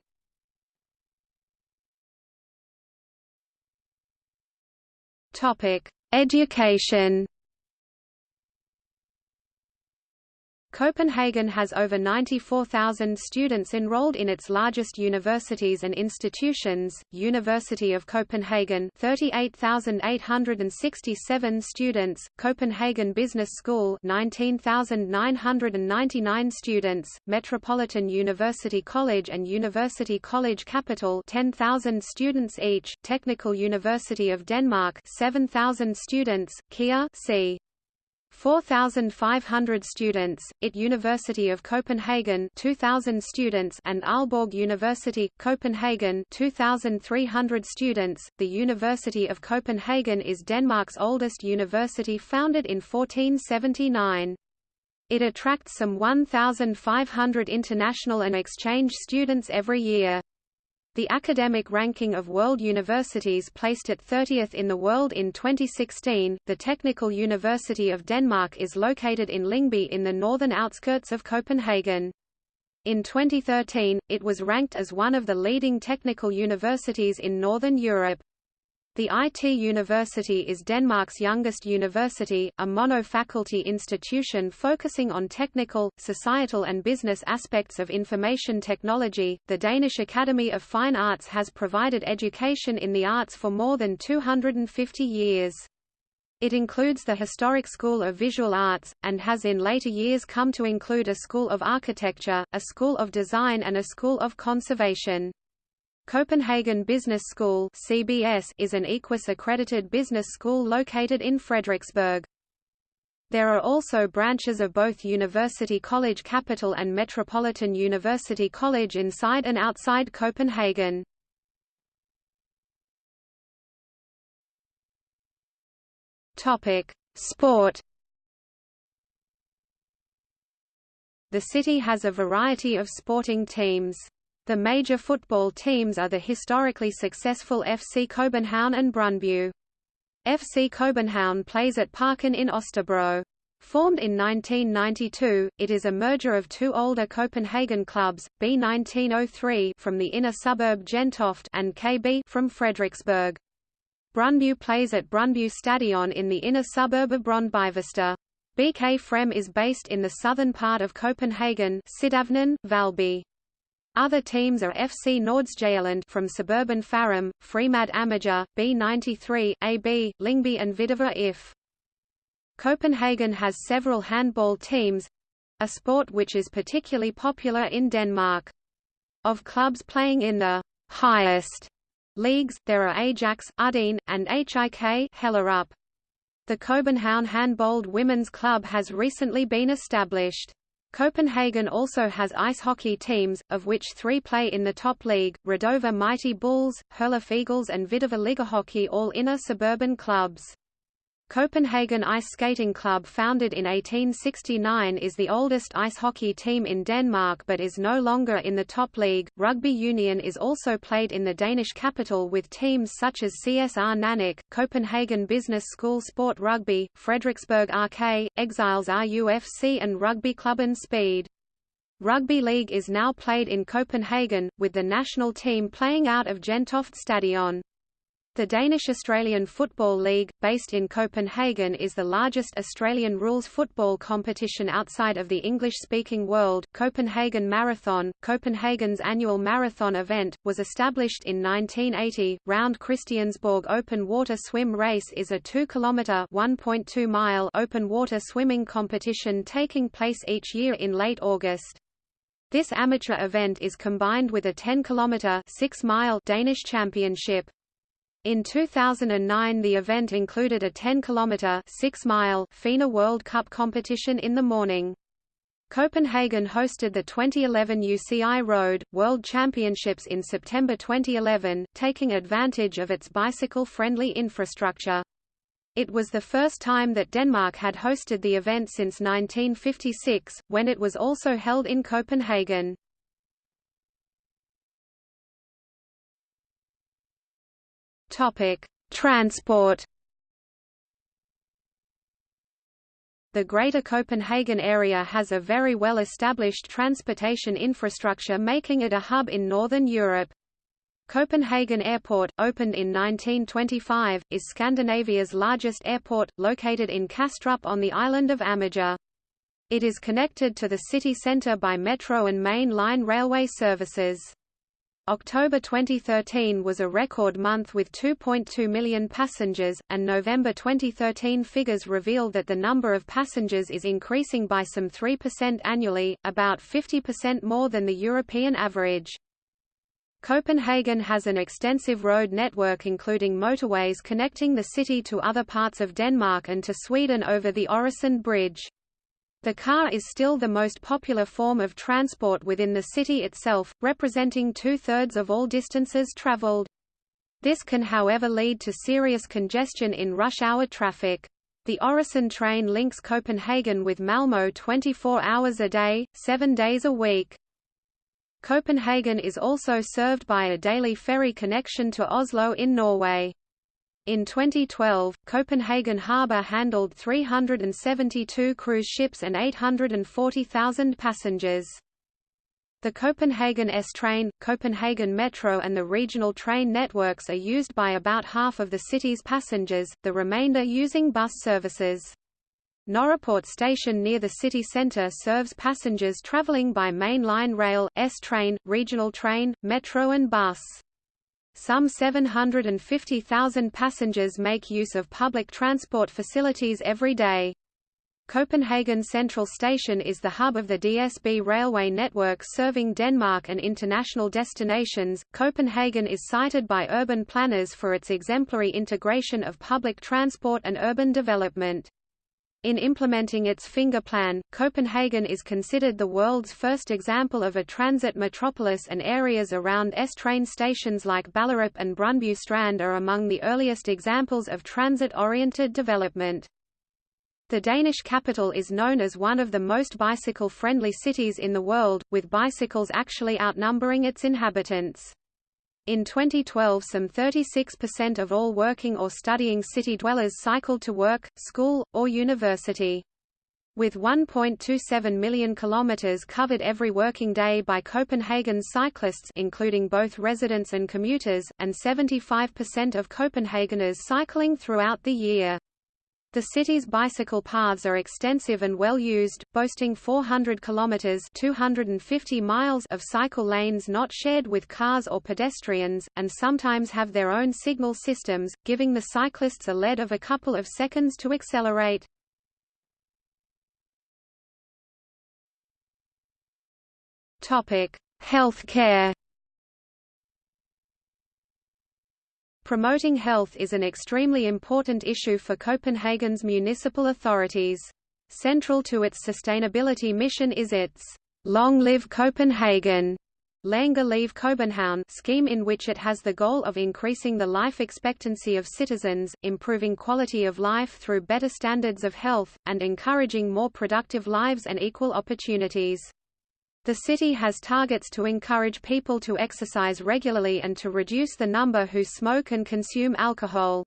Topic: Education Copenhagen has over 94,000 students enrolled in its largest universities and institutions, University of Copenhagen 38,867 students, Copenhagen Business School 19,999 students, Metropolitan University College and University College Capital 10,000 students each, Technical University of Denmark 7,000 students, KEA c. 4,500 students, IT University of Copenhagen 2,000 students and Aalborg University, Copenhagen 2,300 students. The University of Copenhagen is Denmark's oldest university founded in 1479. It attracts some 1,500 international and exchange students every year. The academic ranking of world universities placed it 30th in the world in 2016. The Technical University of Denmark is located in Lyngby in the northern outskirts of Copenhagen. In 2013, it was ranked as one of the leading technical universities in Northern Europe. The IT University is Denmark's youngest university, a mono-faculty institution focusing on technical, societal and business aspects of information technology. The Danish Academy of Fine Arts has provided education in the arts for more than 250 years. It includes the Historic School of Visual Arts, and has in later years come to include a School of Architecture, a School of Design and a School of Conservation. Copenhagen Business School (CBS) is an EQUIS accredited business school located in Frederiksberg. There are also branches of both University College Capital and Metropolitan University College inside and outside Copenhagen. Topic: Sport. The city has a variety of sporting teams. The major football teams are the historically successful FC Copenhagen and Brøndby. FC Copenhagen plays at Parken in Østerbro. Formed in 1992, it is a merger of two older Copenhagen clubs, B1903 from the inner suburb Gentofte and KB from Frederiksberg. Brøndby plays at Brøndby Stadion in the inner suburb of Brøndbyvester. BK Frem is based in the southern part of Copenhagen Valby. Other teams are FC Nordsjælland from suburban Farum, Fremad Amager, B93, AB, Lyngby and Hvidovre IF. Copenhagen has several handball teams—a sport which is particularly popular in Denmark. Of clubs playing in the highest leagues, there are Ajax, Ydun, and HIK Hellerup. The Copenhagen Handball Women's Club has recently been established. Copenhagen also has ice hockey teams, of which three play in the top league, Rødovre Mighty Bulls, Herlev Eagles and Hvidovre Ligahockey all inner suburban clubs. Copenhagen Ice Skating Club founded in 1869 is the oldest ice hockey team in Denmark but is no longer in the top league. Rugby union is also played in the Danish capital with teams such as CSR Nanook, Copenhagen Business School Sport Rugby, Frederiksberg RK, Exiles RUFC and Rugby Club and Speed. Rugby league is now played in Copenhagen, with the national team playing out of Gentofte Stadion. The Danish-Australian Football League, based in Copenhagen is the largest Australian rules football competition outside of the English-speaking world. Copenhagen Marathon, Copenhagen's annual marathon event, was established in 1980. Round Christiansborg open water swim race is a 2-kilometer (1.2 mile) open water swimming competition taking place each year in late August. This amateur event is combined with a 10-kilometer (6-mile) Danish championship. In 2009 the event included a 10-kilometer 6-mile FINA World Cup competition in the morning. Copenhagen hosted the 2011 UCI Road, World Championships in September 2011, taking advantage of its bicycle-friendly infrastructure. It was the first time that Denmark had hosted the event since 1956, when it was also held in Copenhagen. Topic: Transport. The Greater Copenhagen area has a very well-established transportation infrastructure making it a hub in Northern Europe. Copenhagen Airport, opened in 1925, is Scandinavia's largest airport, located in Kastrup on the island of Amager. It is connected to the city centre by metro and main line railway services. October 2013 was a record month with 2.2 million passengers, and November 2013 figures reveal that the number of passengers is increasing by some 3% annually, about 50% more than the European average. Copenhagen has an extensive road network including motorways connecting the city to other parts of Denmark and to Sweden over the Øresund Bridge. The car is still the most popular form of transport within the city itself, representing two-thirds of all distances traveled. This can however lead to serious congestion in rush hour traffic. The Øresund train links Copenhagen with Malmö 24 hours a day, 7 days a week. Copenhagen is also served by a daily ferry connection to Oslo in Norway. In 2012, Copenhagen Harbour handled 372 cruise ships and 840,000 passengers. The Copenhagen S-Train, Copenhagen Metro and the regional train networks are used by about half of the city's passengers, the remainder using bus services. Nørreport station near the city centre serves passengers travelling by main line rail, S-Train, regional train, metro and bus. Some 750,000 passengers make use of public transport facilities every day. Copenhagen Central Station is the hub of the DSB railway network serving Denmark and international destinations. Copenhagen is cited by urban planners for its exemplary integration of public transport and urban development. In implementing its finger plan, Copenhagen is considered the world's first example of a transit metropolis and areas around S-train stations like Ballerup and Brøndby Strand are among the earliest examples of transit-oriented development. The Danish capital is known as one of the most bicycle-friendly cities in the world, with bicycles actually outnumbering its inhabitants. In 2012 some 36% of all working or studying city dwellers cycled to work, school, or university. With 1.27 million kilometers covered every working day by Copenhagen's cyclists including both residents and commuters, and 75% of Copenhageners cycling throughout the year. The city's bicycle paths are extensive and well used, boasting 400 kilometers (250 miles) of cycle lanes not shared with cars or pedestrians, and sometimes have their own signal systems, giving the cyclists a lead of a couple of seconds to accelerate. Topic: Healthcare. Promoting health is an extremely important issue for Copenhagen's municipal authorities. Central to its sustainability mission is its Long Live Copenhagen leve København scheme in which it has the goal of increasing the life expectancy of citizens, improving quality of life through better standards of health, and encouraging more productive lives and equal opportunities. The city has targets to encourage people to exercise regularly and to reduce the number who smoke and consume alcohol.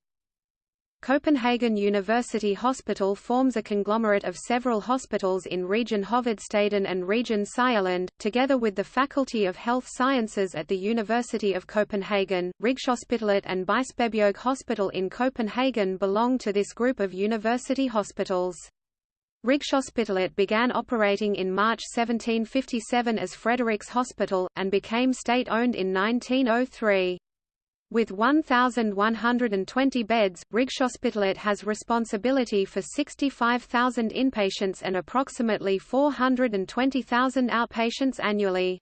Copenhagen University Hospital forms a conglomerate of several hospitals in Region Hovedstaden and Region Sjælland, together with the Faculty of Health Sciences at the University of Copenhagen. Rigshospitalet and Bispebjerg Hospital in Copenhagen belong to this group of university hospitals. Rigshospitalet began operating in March 1757 as Frederiks Hospital, and became state-owned in 1903. With 1,120 beds, Rigshospitalet has responsibility for 65,000 inpatients and approximately 420,000 outpatients annually.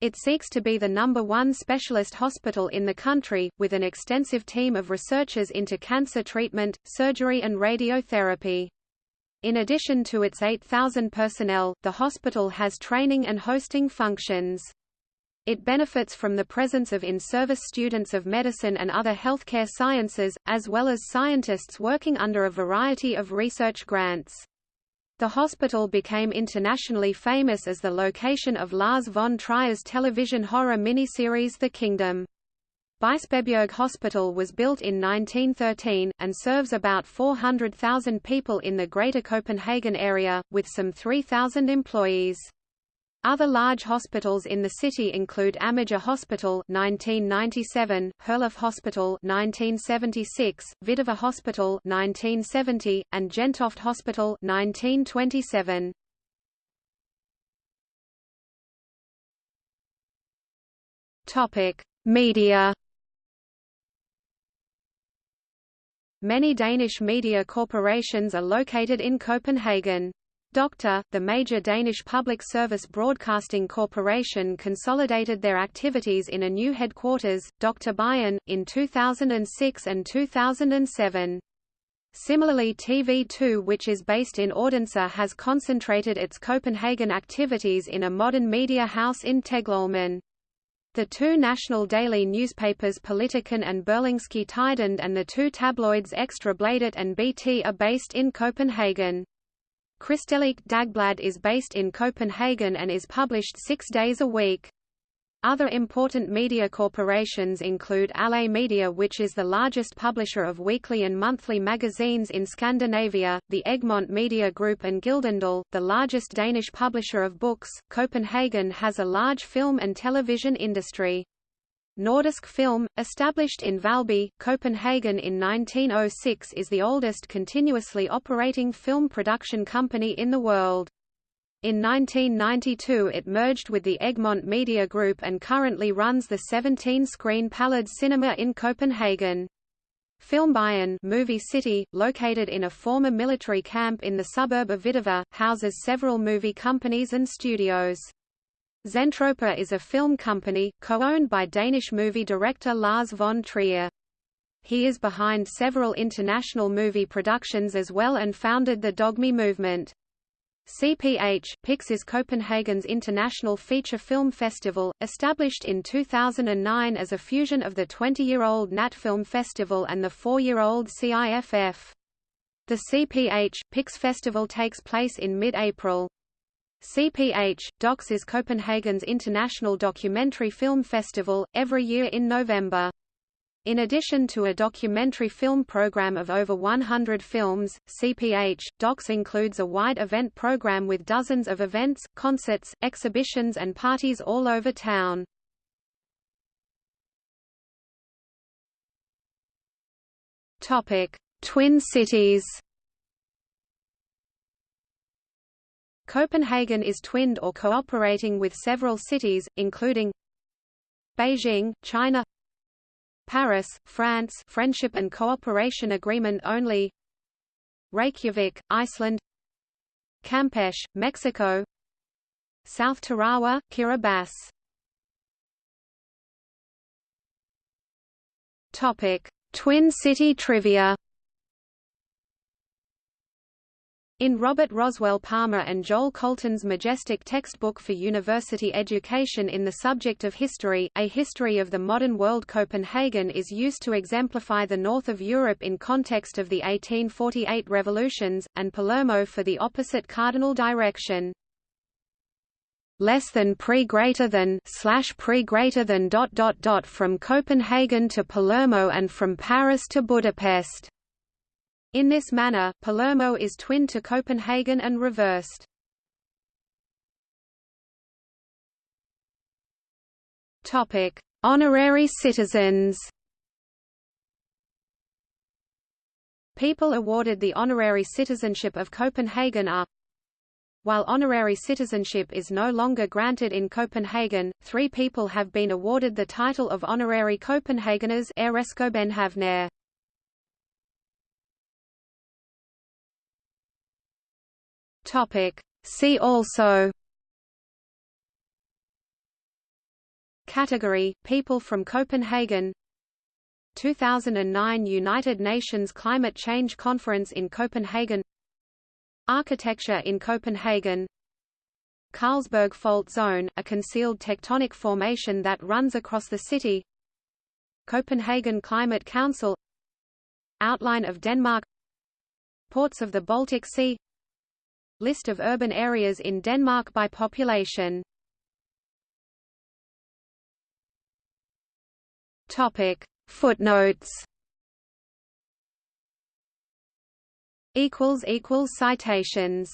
It seeks to be the number one specialist hospital in the country, with an extensive team of researchers into cancer treatment, surgery and radiotherapy. In addition to its 8,000 personnel, the hospital has training and hosting functions. It benefits from the presence of in-service students of medicine and other healthcare sciences, as well as scientists working under a variety of research grants. The hospital became internationally famous as the location of Lars von Trier's television horror miniseries The Kingdom. Bispebjerg Hospital was built in 1913, and serves about 400,000 people in the Greater Copenhagen area, with some 3,000 employees. Other large hospitals in the city include Amager Hospital 1997, Herlev Hospital 1976, Hvidovre Hospital 1970, and Gentofte Hospital 1927. Topic: Media Many Danish media corporations are located in Copenhagen. Dr. The major Danish public service broadcasting corporation consolidated their activities in a new headquarters, Dr. Byen, in 2006 and 2007. Similarly TV2 which is based in Odense has concentrated its Copenhagen activities in a modern media house in Teglholmen. The two national daily newspapers Politiken and Berlingske Tidende and the two tabloids Ekstra Bladet and BT are based in Copenhagen. Kristeligt Dagblad is based in Copenhagen and is published six days a week. Other important media corporations include Aller Media which is the largest publisher of weekly and monthly magazines in Scandinavia, the Egmont Media Group and Gyldendal, the largest Danish publisher of books. Copenhagen has a large film and television industry. Nordisk Film, established in Valby, Copenhagen in 1906 is the oldest continuously operating film production company in the world. In 1992 it merged with the Egmont Media Group and currently runs the 17-screen Palads Cinema in Copenhagen. Filmbyen movie city, located in a former military camp in the suburb of Hvidovre, houses several movie companies and studios. Zentropa is a film company, co-owned by Danish movie director Lars von Trier. He is behind several international movie productions as well and founded the Dogme movement. CPH PIX is Copenhagen's international feature film festival, established in 2009 as a fusion of the 20-year-old Nat Film Festival and the 4-year-old CIFF. The CPH PIX festival takes place in mid-April. CPH DOX is Copenhagen's international documentary film festival, every year in November. In addition to a documentary film program of over 100 films, CPH, DOX includes a wide event program with dozens of events, concerts, exhibitions and parties all over town. Twin cities Copenhagen is twinned or cooperating with several cities, including Beijing, China Paris, France Friendship and Cooperation Agreement only. Reykjavik, Iceland. Campeche, Mexico. South Tarawa, Kiribati. Topic: Twin City Trivia In Robert Roswell Palmer and Joel Colton's majestic textbook for university education in the subject of history, A History of the Modern World Copenhagen is used to exemplify the north of Europe in context of the 1848 revolutions, and Palermo for the opposite cardinal direction. Less than pre greater than slash pre greater than dot dot dot from Copenhagen to Palermo and from Paris to Budapest. In this manner, Palermo is twin to Copenhagen and reversed. Topic: Honorary citizens. People awarded the honorary citizenship of Copenhagen are While honorary citizenship is no longer granted in Copenhagen, three people have been awarded the title of honorary Copenhageners Topic. See also Category – People from Copenhagen 2009 United Nations Climate Change Conference in Copenhagen Architecture in Copenhagen Carlsberg Fault Zone, a concealed tectonic formation that runs across the city Copenhagen Climate Council Outline of Denmark Ports of the Baltic Sea List of urban areas in Denmark by population. Topic. Footnotes. Equals equals citations